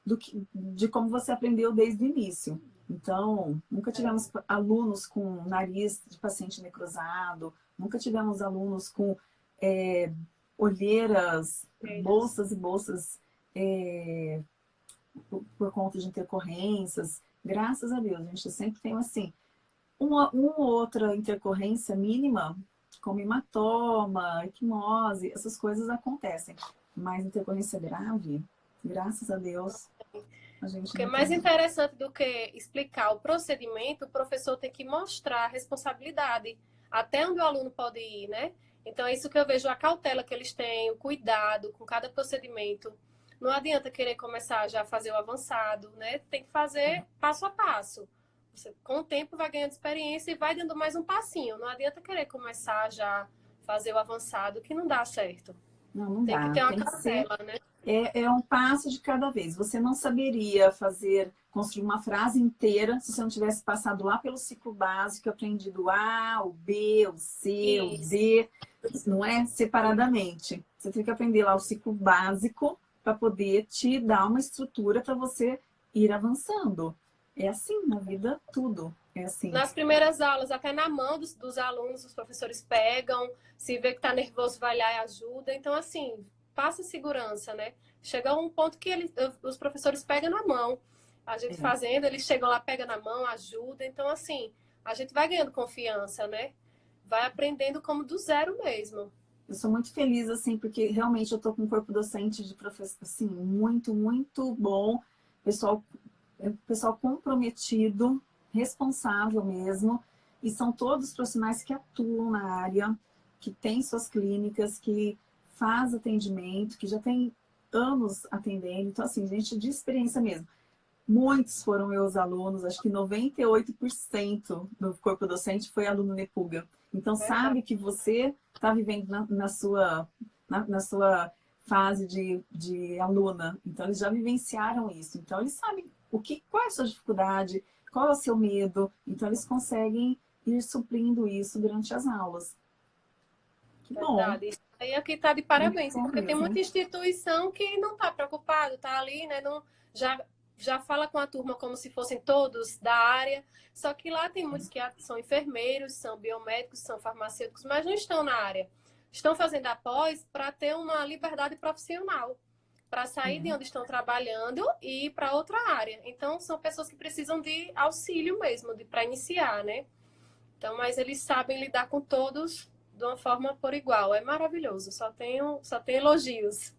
do que, de como você aprendeu desde o início. Então, nunca tivemos alunos com nariz de paciente necrosado, nunca tivemos alunos com é, olheiras, bolsas e bolsas é, por, por conta de intercorrências. Graças a Deus, a gente sempre tem assim, uma, uma outra intercorrência mínima, como hematoma, equimose, essas coisas acontecem. Mas intercorrência grave, graças a Deus, a gente Porque mais tem... interessante do que explicar o procedimento, o professor tem que mostrar a responsabilidade, até onde o aluno pode ir, né? Então, é isso que eu vejo, a cautela que eles têm, o cuidado com cada procedimento. Não adianta querer começar já a fazer o avançado, né? Tem que fazer passo a passo. Você, com o tempo, vai ganhando experiência e vai dando mais um passinho. Não adianta querer começar já a fazer o avançado, que não dá certo. Não, não tem dá. que ter uma cautela, né? É, é um passo de cada vez. Você não saberia fazer, construir uma frase inteira se você não tivesse passado lá pelo ciclo básico, aprendido o A, o B, o C, Isso. o D, não é? Separadamente. Você tem que aprender lá o ciclo básico para poder te dar uma estrutura para você ir avançando. É assim na vida, tudo. É assim. Nas primeiras aulas, até na mão dos, dos alunos, os professores pegam, se vê que está nervoso, vai lá e ajuda. Então, assim, passa segurança, né? Chega um ponto que ele, os professores pegam na mão. A gente é. fazendo, eles chegam lá, pegam na mão, ajuda. Então, assim, a gente vai ganhando confiança, né? Vai aprendendo como do zero mesmo. Eu sou muito feliz, assim, porque realmente eu tô com um corpo docente de professor, assim, muito, muito bom. Pessoal, é, pessoal comprometido, responsável mesmo. E são todos profissionais que atuam na área, que tem suas clínicas, que faz atendimento, que já tem anos atendendo. Então, assim, gente de experiência mesmo. Muitos foram meus alunos, acho que 98% do corpo docente foi aluno Nepuga. Então, sabe que você está vivendo na, na sua, na, na, sua fase de, de aluna. Então, eles já vivenciaram isso. Então, eles sabem o que, qual é a sua dificuldade, qual é o seu medo. Então, eles conseguem ir suprindo isso durante as aulas. Que bom. Verdade. E aqui está de parabéns, porque tem muita instituição que não está preocupado, está ali, né? Não, já já fala com a turma como se fossem todos da área, só que lá tem muitos que são enfermeiros, são biomédicos, são farmacêuticos, mas não estão na área. Estão fazendo após para ter uma liberdade profissional, para sair uhum. de onde estão trabalhando e ir para outra área. Então, são pessoas que precisam de auxílio mesmo, de para iniciar, né? Então, mas eles sabem lidar com todos de uma forma por igual. É maravilhoso, só tenho, só tenho elogios.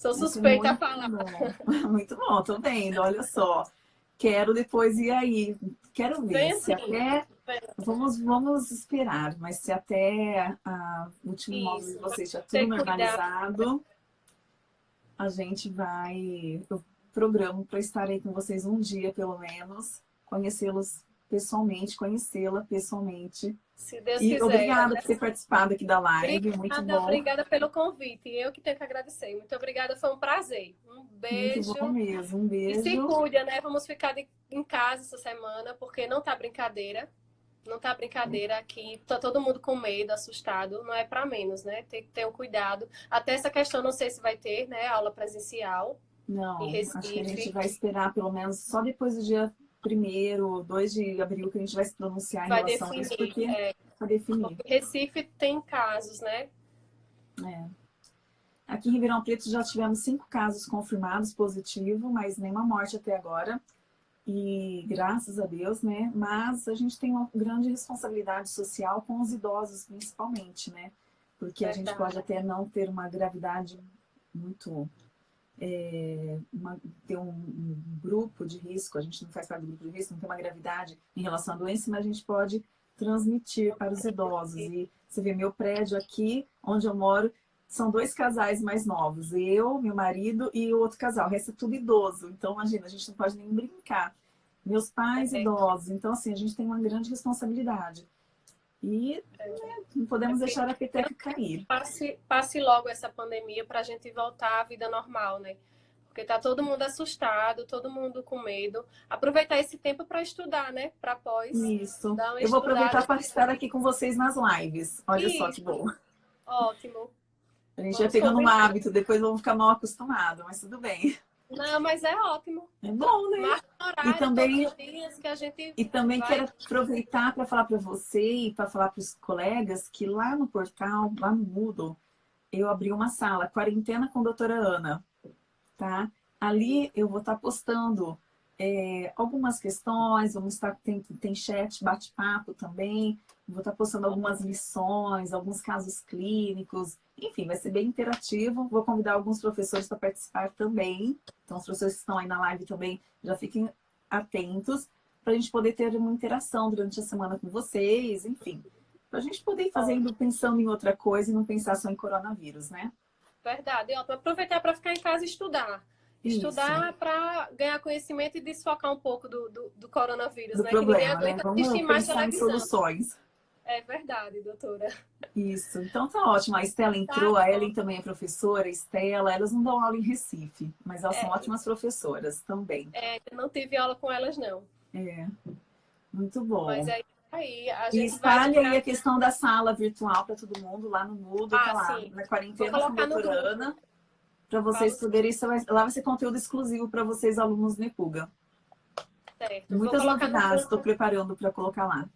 Sou suspeita muito a falar. Bom. [laughs] Muito bom, tô vendo, olha só. Quero depois ir aí. Quero ver Bem se até. Vamos, vamos esperar, mas se até a último Isso. módulo de vocês já tudo normalizado, a gente vai. Eu programo para estar aí com vocês um dia, pelo menos, conhecê-los pessoalmente, conhecê-la pessoalmente. Se Deus e quiser. Obrigada por ter participado aqui da live, obrigada, muito bom. Obrigada pelo convite, eu que tenho que agradecer. Muito obrigada, foi um prazer. Um beijo. Muito bom mesmo, um beijo. E se cuida, né? Vamos ficar de, em casa essa semana, porque não tá brincadeira. Não tá brincadeira aqui, tá todo mundo com medo, assustado, não é para menos, né? Tem que ter um cuidado. Até essa questão, não sei se vai ter, né, aula presencial. Não, acho que a gente vai esperar pelo menos só depois do dia primeiro, 2 de abril, que a gente vai se pronunciar vai em relação definir, a isso, porque é, vai definir. Recife tem casos, né? É. Aqui em Ribeirão Preto já tivemos cinco casos confirmados positivo, mas nenhuma morte até agora. E graças a Deus, né? Mas a gente tem uma grande responsabilidade social com os idosos, principalmente, né? Porque a gente pode até não ter uma gravidade muito é, uma, ter um, um, grupo de risco, a gente não faz parte do grupo de risco, não tem uma gravidade em relação à doença, mas a gente pode transmitir para os idosos. E você vê meu prédio aqui, onde eu moro, são dois casais mais novos, eu, meu marido e o outro casal, o resto é tudo idoso. Então, imagina, a gente não pode nem brincar. Meus pais idosos, então assim, a gente tem uma grande responsabilidade. E né, não podemos é deixar a peteca cair. Passe, passe logo essa pandemia para a gente voltar à vida normal, né? Porque tá todo mundo assustado, todo mundo com medo. Aproveitar esse tempo para estudar, né? Para pós. Isso. Eu vou aproveitar para estar aqui com vocês nas lives. Olha Isso. só que bom. Ótimo. A gente Vamos vai pegando um hábito, depois vamos ficar mal acostumado, mas tudo bem. Não, mas é ótimo. É bom, né? Horário, e também, gente e também vai... quero aproveitar para falar para você e para falar para os colegas que lá no portal, lá no Moodle, eu abri uma sala, Quarentena com a Doutora Ana, tá? Ali eu vou estar tá postando é, algumas questões, vamos estar, tem, tem chat, bate-papo também, vou estar postando algumas lições, alguns casos clínicos, enfim, vai ser bem interativo. Vou convidar alguns professores para participar também. Então, os professores que estão aí na live também já fiquem atentos para a gente poder ter uma interação durante a semana com vocês, enfim. Para a gente poder ir fazendo, pensando em outra coisa e não pensar só em coronavírus, né? Verdade. Ó, aproveitar para ficar em casa e estudar. Estudar para ganhar conhecimento e desfocar um pouco do, do, do coronavírus, do né? Problema, que né? Vamos pensar em soluções. É verdade, doutora. Isso, então tá ótimo. A Estela entrou, tá a Ellen também é professora, a Estela, elas não dão aula em Recife, mas elas é. são ótimas professoras também. É, não tive aula com elas, não. É, muito bom. Mas aí, aí a gente e espalhe aí a questão da sala virtual para todo mundo lá no Moodle, ah, tá lá, sim. na quarentena contemporânea, para vocês poderem, lá vai ser conteúdo exclusivo para vocês, alunos Nepuga. Certo. Muitas novidades estou preparando para colocar lá.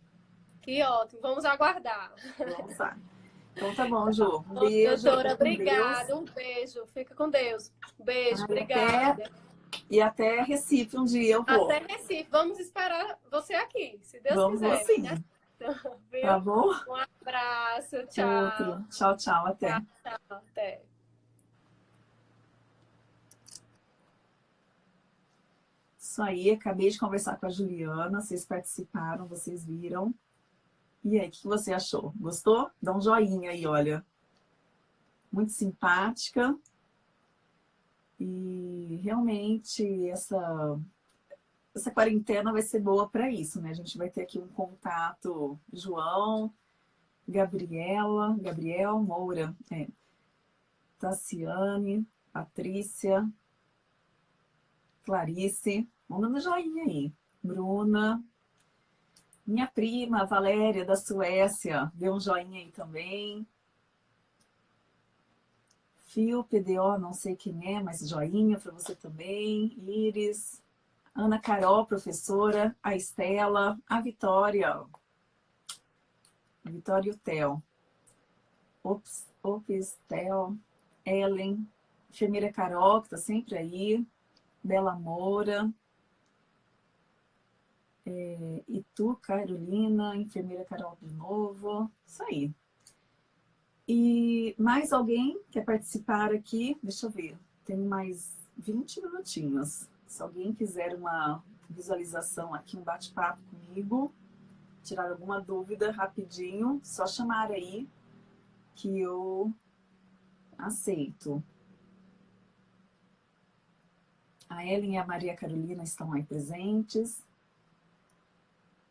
Que ótimo, vamos aguardar. Nossa. Então tá bom, Ju. Um beijo. Doutora, obrigada. Um beijo. Fica com Deus. Um beijo, Ai, obrigada. Até... E até Recife um dia eu vou. Até Recife. Vamos esperar você aqui, se Deus Vamos quiser. Vamos sim. Né? Tá bom? Um abraço. Tchau. Outro. Tchau, tchau. Até. Tchau, tchau. Até. Isso aí, acabei de conversar com a Juliana, vocês participaram, vocês viram. E aí, o que você achou? Gostou? Dá um joinha aí, olha. Muito simpática. E realmente essa, essa quarentena vai ser boa para isso, né? A gente vai ter aqui um contato, João, Gabriela, Gabriel Moura, é, Tassiane, Patrícia, Clarice, mandando joinha aí. Bruna, minha prima Valéria da Suécia, deu um joinha aí também. Fio, PDO, não sei quem é, mas joinha para você também. Iris, Ana Carol, professora, a Estela, a Vitória. Vitória e o Theo. Ops, ops, Theo, Ellen, enfermeira Carol, que está sempre aí. Bela Moura. É, e tu, Carolina, enfermeira Carol de novo. Isso aí. E mais alguém quer participar aqui? Deixa eu ver. Tem mais 20 minutinhos. Se alguém quiser uma visualização aqui, um bate-papo comigo, tirar alguma dúvida rapidinho, só chamar aí que eu aceito. A Ellen e a Maria Carolina estão aí presentes.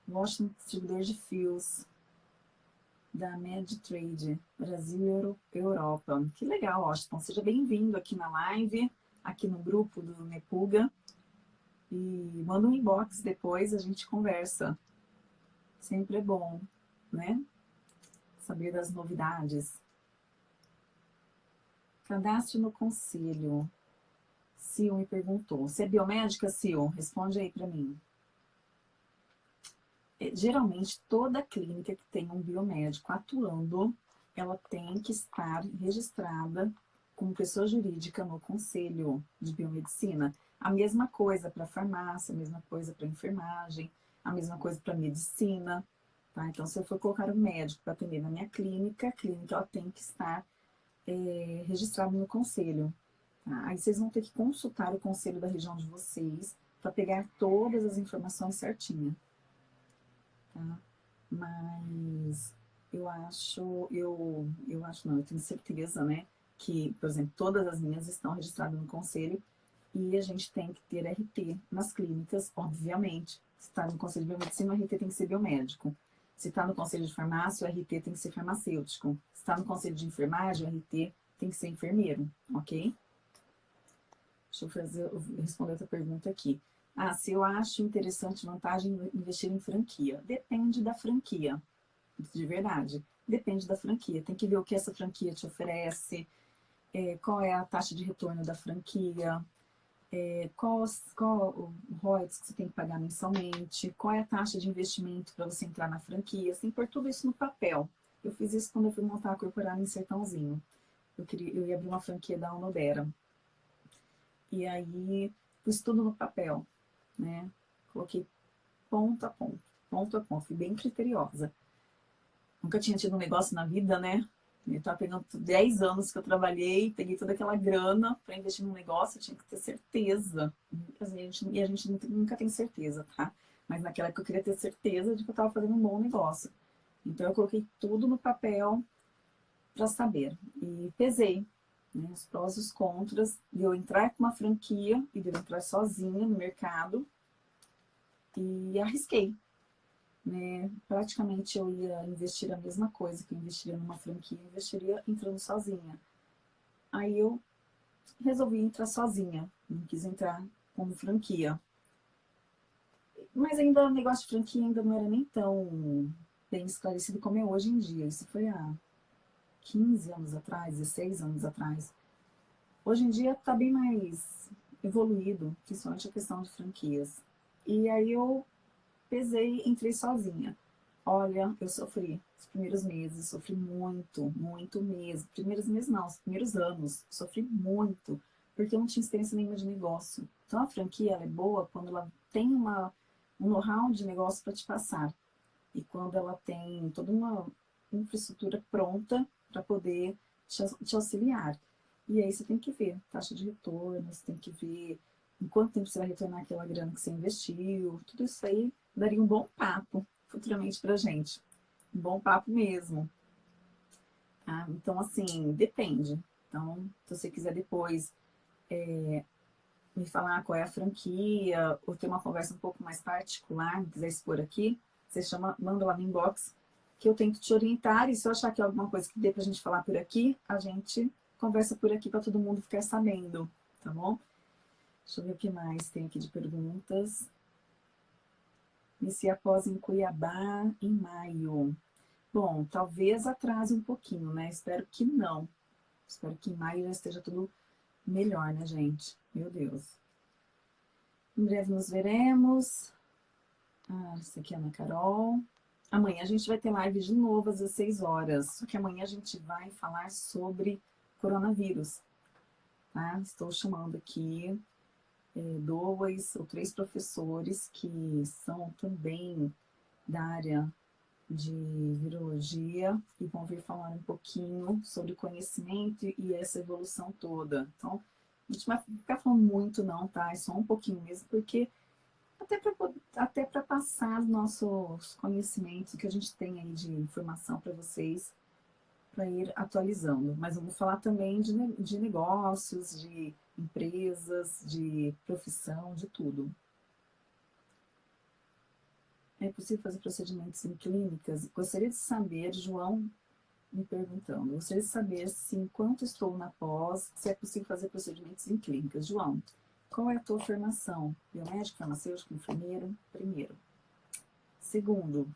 Washington Distribuidor de Fios da MedTrade, Brasil e Europa. Que legal, Washington. Seja bem-vindo aqui na live, aqui no grupo do Nepuga. E manda um inbox depois, a gente conversa. Sempre é bom, né? Saber das novidades. Cadastro no conselho. Sil me perguntou. Você é biomédica, Sil? Responde aí para mim. É, geralmente, toda clínica que tem um biomédico atuando, ela tem que estar registrada como pessoa jurídica no Conselho de Biomedicina. A mesma coisa para farmácia, a mesma coisa para enfermagem, a mesma coisa para medicina. Tá? Então, se eu for colocar um médico para atender na minha clínica, a clínica ela tem que estar é, registrada no conselho. Tá? Aí vocês vão ter que consultar o conselho da região de vocês para pegar todas as informações certinhas tá? Mas eu acho, eu, eu acho não, eu tenho certeza, né? Que, por exemplo, todas as minhas estão registradas no conselho e a gente tem que ter RT nas clínicas, obviamente. Se está no conselho de biomedicina, o RT tem que ser biomédico. Se está no conselho de farmácia, o RT tem que ser farmacêutico. Se está no conselho de enfermagem, o RT tem que ser enfermeiro, ok? Deixa eu fazer, responder outra pergunta aqui. Ah, se eu acho interessante, vantagem investir em franquia. Depende da franquia, de verdade. Depende da franquia. Tem que ver o que essa franquia te oferece, é, qual é a taxa de retorno da franquia, é, qual, qual o royalties que você tem que pagar mensalmente, qual é a taxa de investimento para você entrar na franquia. Que pôr tudo isso no papel. Eu fiz isso quando eu fui montar a corporal em Sertãozinho. Eu, queria, eu ia abrir uma franquia da Unodera. E aí, pus tudo no papel né? Coloquei ponto a ponto, ponto a ponto, fui bem criteriosa. Nunca tinha tido um negócio na vida, né? Eu estava pegando 10 anos que eu trabalhei, peguei toda aquela grana para investir num negócio, eu tinha que ter certeza. E a gente, e a gente nunca tem certeza, tá? Mas naquela época eu queria ter certeza de que eu estava fazendo um bom negócio. Então eu coloquei tudo no papel para saber. E pesei né, os prós e os contras de eu entrar com uma franquia e de eu entrar sozinha no mercado e arrisquei. Né? Praticamente eu ia investir a mesma coisa que eu investiria numa franquia, eu investiria entrando sozinha. Aí eu resolvi entrar sozinha, não quis entrar como franquia. Mas ainda o negócio de franquia ainda não era nem tão bem esclarecido como é hoje em dia. Isso foi há 15 anos atrás, 16 anos atrás. Hoje em dia está bem mais evoluído, principalmente a questão de franquias. E aí eu pesei, entrei sozinha. Olha, eu sofri os primeiros meses, sofri muito, muito mesmo. Primeiros meses não, os primeiros anos, sofri muito, porque eu não tinha experiência nenhuma de negócio. Então a franquia é boa quando ela tem uma, um know-how de negócio para te passar. E quando ela tem toda uma infraestrutura pronta para poder te, auxiliar. E aí você tem que ver taxa de retorno, você tem que ver em quanto tempo você vai retornar aquela grana que você investiu, tudo isso aí daria um bom papo futuramente para gente. um bom papo mesmo. Tá? Então, assim, depende. Então, se você quiser depois é, me falar qual é a franquia, ou ter uma conversa um pouco mais particular, quiser expor aqui, você chama, manda lá no inbox, que eu tento te orientar, e se eu achar que é alguma coisa que dê pra gente falar por aqui, a gente conversa por aqui para todo mundo ficar sabendo, tá bom? Deixa eu ver o que mais tem aqui de perguntas. Iniciar após em Cuiabá em maio. Bom, talvez atrase um pouquinho, né? Espero que não. Espero que em maio já esteja tudo melhor, né, gente? Meu Deus. Em breve nos veremos. Ah, isso aqui é a Ana Carol. Amanhã a gente vai ter live de novo às 16 horas. Só que amanhã a gente vai falar sobre coronavírus. Tá? Estou chamando aqui é, dois ou três professores que são também da área de virologia e vão vir falar um pouquinho sobre conhecimento e essa evolução toda. Então, a gente vai ficar falando muito não, tá? É só um pouquinho mesmo, porque até para passar os nossos conhecimentos que a gente tem aí de informação para vocês, para ir atualizando. Mas vamos falar também de, de negócios, de empresas, de profissão, de tudo. É possível fazer procedimentos em clínicas? Gostaria de saber, João me perguntando, gostaria de saber se enquanto estou na pós, se é possível fazer procedimentos em clínicas. João, qual é a tua formação? Biomédico, farmacêutico, enfermeiro? Primeiro. Segundo,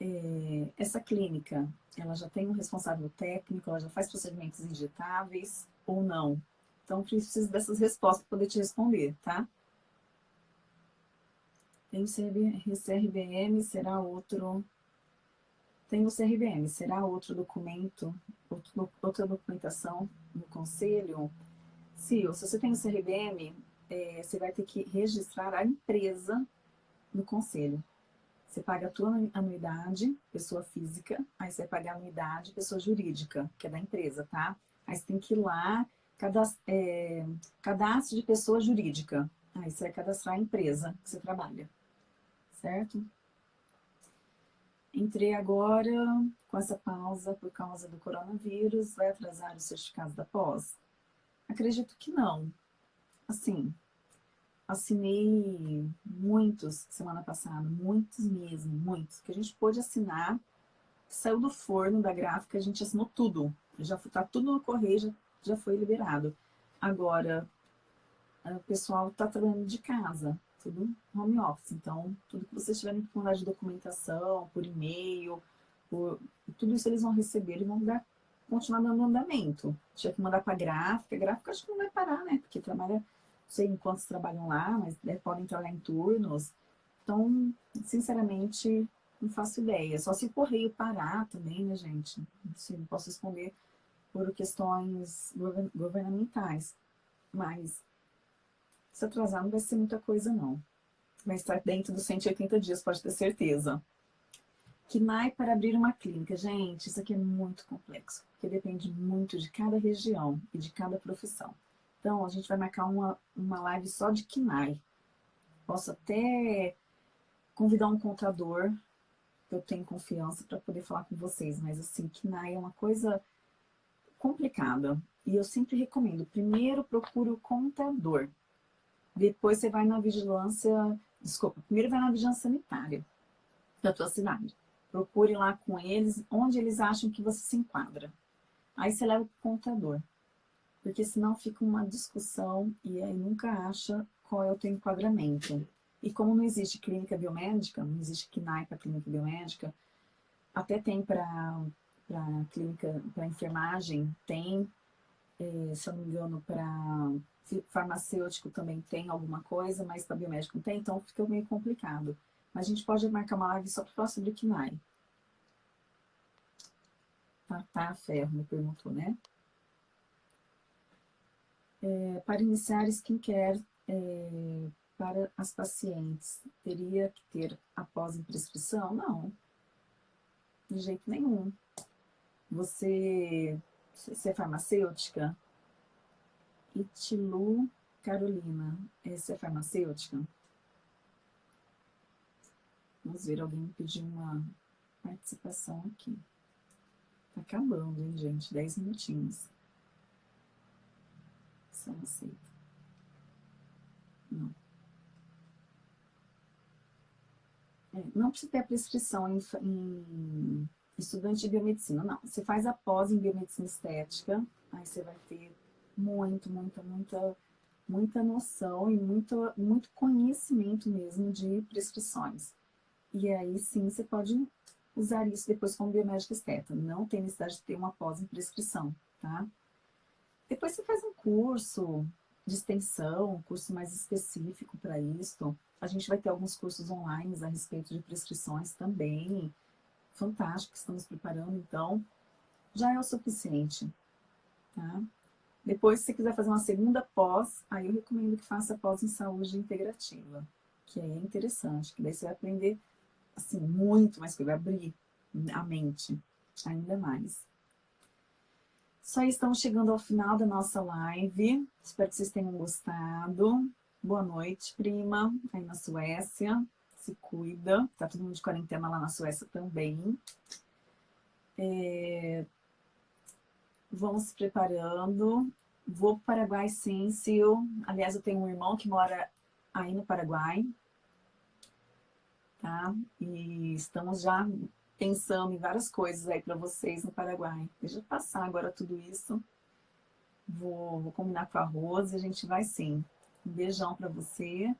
é, essa clínica, ela já tem um responsável técnico, ela já faz procedimentos injetáveis ou não? Então, preciso dessas respostas para poder te responder, tá? Tem o CRBM, será outro... Tem o CRBM, será outro documento, outro, outra documentação no conselho? Se, se você tem o CRBM, é, você vai ter que registrar a empresa no conselho. Você paga a tua anuidade, pessoa física, aí você vai pagar a anuidade, pessoa jurídica, que é da empresa, tá? Aí você tem que ir lá, cadastro, é, cadastro de pessoa jurídica. Aí você vai cadastrar a empresa que você trabalha, certo? Entrei agora com essa pausa por causa do coronavírus, vai atrasar o certificado da pós? Acredito que não. Assim, assinei muitos semana passada, muitos mesmo, muitos, que a gente pôde assinar, saiu do forno da gráfica, a gente assinou tudo, já tá tudo no correio, já, já foi liberado. Agora, o pessoal está trabalhando de casa, tudo home office, então tudo que vocês tiverem que mandar de documentação, por e-mail, por, tudo isso eles vão receber e vão dar, continuar dando andamento. Tinha que mandar para a gráfica, a gráfica acho que não vai parar, né, porque trabalha sei em quantos trabalham lá, mas né, podem trabalhar em turnos. Então, sinceramente, não faço ideia. Só se o correio parar também, né, gente? Não posso responder por questões governamentais. Mas, se atrasar, não vai ser muita coisa, não. Vai estar dentro dos 180 dias, pode ter certeza. KNAI para abrir uma clínica. Gente, isso aqui é muito complexo, porque depende muito de cada região e de cada profissão. Então, a gente vai marcar uma, uma live só de KINAI. Posso até convidar um contador, que eu tenho confiança para poder falar com vocês, mas assim, KINAI é uma coisa complicada. E eu sempre recomendo, primeiro procure o contador. Depois você vai na vigilância, desculpa, primeiro vai na vigilância sanitária da tua cidade. Procure lá com eles, onde eles acham que você se enquadra. Aí você leva o contador porque senão fica uma discussão e aí nunca acha qual é o teu enquadramento. E como não existe clínica biomédica, não existe KNAI para clínica biomédica, até tem para clínica, para enfermagem, tem, é, se eu não me engano, para farmacêutico também tem alguma coisa, mas para biomédico não tem, então fica meio complicado. Mas a gente pode marcar uma live só para falar sobre KNAI. Tá, tá, Ferro me perguntou, né? É, para iniciar skincare é, para as pacientes, teria que ter após em prescrição? Não, de jeito nenhum. Você, você é farmacêutica? Itilu Carolina, você é farmacêutica? Vamos ver, alguém pediu uma participação aqui. Tá acabando, hein, gente? Dez minutinhos. Não. É, não precisa ter a prescrição em, em estudante de biomedicina, não. Você faz a pós em biomedicina estética, aí você vai ter muito, muita, muita, muita noção e muito, muito conhecimento mesmo de prescrições. E aí sim você pode usar isso depois como biomédica esteta. Não tem necessidade de ter uma pós em prescrição, tá? Depois você faz um curso de extensão, um curso mais específico para isso. A gente vai ter alguns cursos online a respeito de prescrições também. Fantástico, estamos preparando, então já é o suficiente, tá? Depois, se você quiser fazer uma segunda pós, aí eu recomendo que faça pós em saúde integrativa, que é interessante, que daí você vai aprender, assim, muito mais que vai abrir a mente ainda mais. Só estamos chegando ao final da nossa live. Espero que vocês tenham gostado. Boa noite, prima, aí na Suécia. Se cuida. Tá todo mundo de quarentena lá na Suécia também. É... Vamos se preparando. Vou para o Paraguai, sim, Sil. Aliás, eu tenho um irmão que mora aí no Paraguai. Tá? E estamos já pensando em várias coisas aí para vocês no Paraguai. Deixa eu passar agora tudo isso. Vou, vou combinar com a Rose e a gente vai sim. Um beijão para você.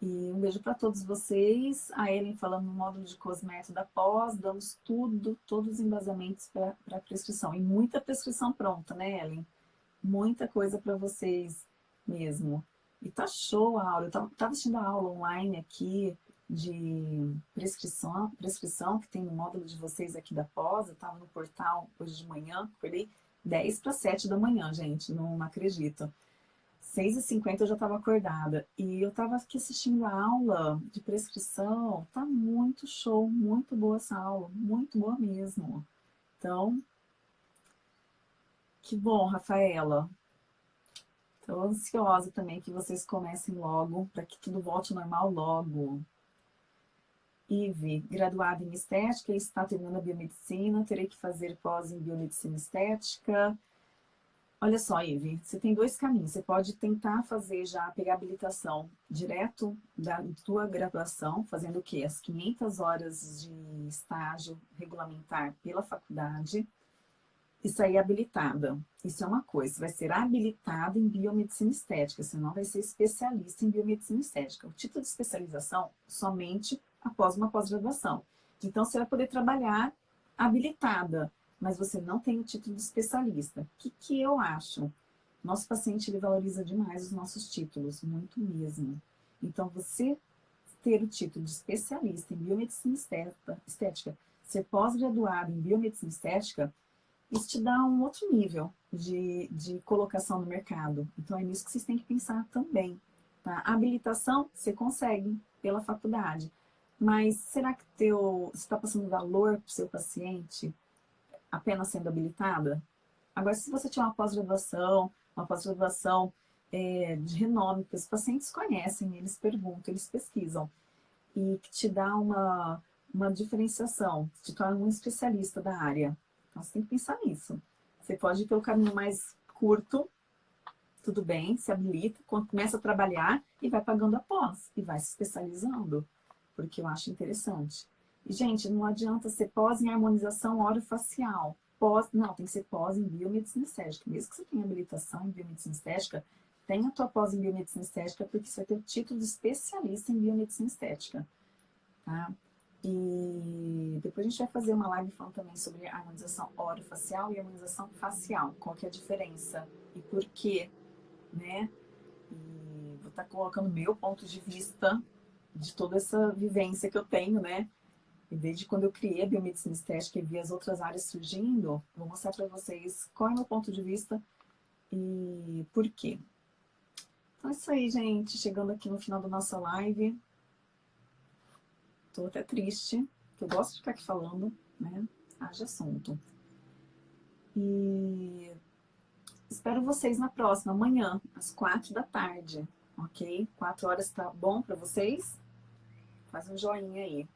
E um beijo para todos vocês. A Ellen falando no módulo de cosmético da pós, damos tudo, todos os embasamentos para a prescrição. E muita prescrição pronta, né, Ellen? Muita coisa para vocês mesmo. E tá show a aula. Eu tava, tava assistindo a aula online aqui, de prescrição, prescrição que tem no módulo de vocês aqui da pós, eu estava no portal hoje de manhã, acordei 10 para 7 da manhã, gente, não acredito. 6h50 eu já estava acordada. E eu estava aqui assistindo a aula de prescrição. Tá muito show, muito boa essa aula. Muito boa mesmo. Então, que bom, Rafaela. Estou ansiosa também que vocês comecem logo, para que tudo volte ao normal logo. Ive, graduada em estética, está terminando a biomedicina, terei que fazer pós em biomedicina estética. Olha só, Ive, você tem dois caminhos. Você pode tentar fazer já, pegar habilitação direto da tua graduação, fazendo o quê? As 500 horas de estágio regulamentar pela faculdade e sair habilitada. Isso é uma coisa, você vai ser habilitada em biomedicina estética, você não vai ser especialista em biomedicina estética. O título de especialização somente após uma pós-graduação. Então, você vai poder trabalhar habilitada, mas você não tem o título de especialista. O que, que eu acho? Nosso paciente ele valoriza demais os nossos títulos, muito mesmo. Então, você ter o título de especialista em biomedicina estética, ser pós-graduado em biomedicina estética, isso te dá um outro nível de, de colocação no mercado. Então, é nisso que vocês têm que pensar também. Tá? A habilitação, você consegue pela faculdade. Mas será que teu, você está passando valor para o seu paciente apenas sendo habilitada? Agora, se você tiver uma pós-graduação, uma pós-graduação é, de renome, que os pacientes conhecem, eles perguntam, eles pesquisam, e que te dá uma, uma diferenciação, te torna um especialista da área. Então, você tem que pensar nisso. Você pode ir pelo caminho mais curto, tudo bem, se habilita, começa a trabalhar e vai pagando a pós, e vai se especializando porque eu acho interessante. E, gente, não adianta ser pós em harmonização orofacial. Pós, não, tem que ser pós em biomedicina estética. Mesmo que você tenha habilitação em biomedicina estética, tenha a tua pós em biomedicina estética, porque você vai ter o título de especialista em biomedicina estética. Tá? E depois a gente vai fazer uma live falando também sobre harmonização orofacial e harmonização facial. Qual que é a diferença e por quê, né? E vou estar tá colocando meu ponto de vista de toda essa vivência que eu tenho, né? E desde quando eu criei a biomedicina estética e vi as outras áreas surgindo, vou mostrar para vocês qual é o meu ponto de vista e por quê. Então é isso aí, gente. Chegando aqui no final da nossa live. Tô até triste, que eu gosto de ficar aqui falando, né? Haja assunto. E espero vocês na próxima, amanhã, às quatro da tarde, ok? Quatro horas tá bom para vocês? Faz um joinha aí.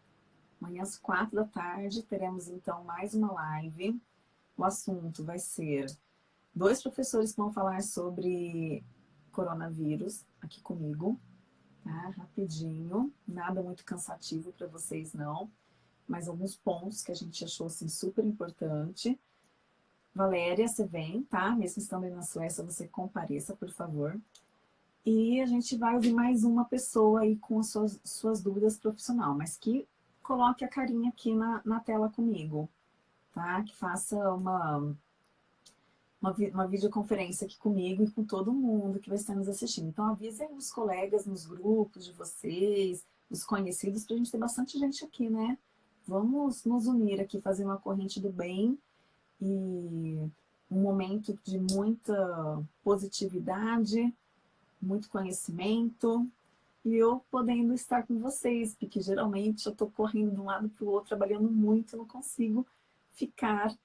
Amanhã às quatro da tarde teremos então mais uma live. O assunto vai ser dois professores que vão falar sobre coronavírus aqui comigo, tá? Rapidinho, nada muito cansativo para vocês não, mas alguns pontos que a gente achou assim super importante. Valéria, você vem, tá? Mesmo estando aí na Suécia, você compareça, por favor. E a gente vai ouvir mais uma pessoa aí com as suas, suas dúvidas profissional, mas que coloque a carinha aqui na, na tela comigo, tá? Que faça uma, uma, uma videoconferência aqui comigo e com todo mundo que vai estar nos assistindo. Então avisem os colegas nos grupos de vocês, os conhecidos, para a gente ter bastante gente aqui, né? Vamos nos unir aqui, fazer uma corrente do bem e um momento de muita positividade, muito conhecimento, e eu podendo estar com vocês, porque geralmente eu estou correndo de um lado para o outro, trabalhando muito, não consigo ficar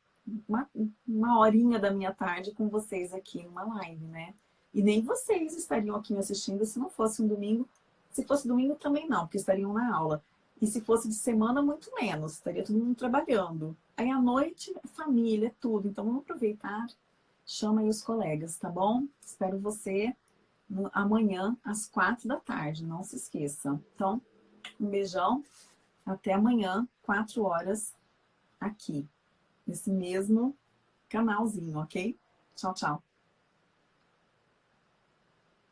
uma, uma horinha da minha tarde com vocês aqui numa live, né? E nem vocês estariam aqui me assistindo se não fosse um domingo. Se fosse domingo também não, porque estariam na aula. E se fosse de semana, muito menos, estaria todo mundo trabalhando. Aí à noite, família, tudo. Então vamos aproveitar, chama aí os colegas, tá bom? Espero você amanhã às quatro da tarde, não se esqueça. Então, um beijão, até amanhã, quatro horas, aqui, nesse mesmo canalzinho, ok? Tchau, tchau.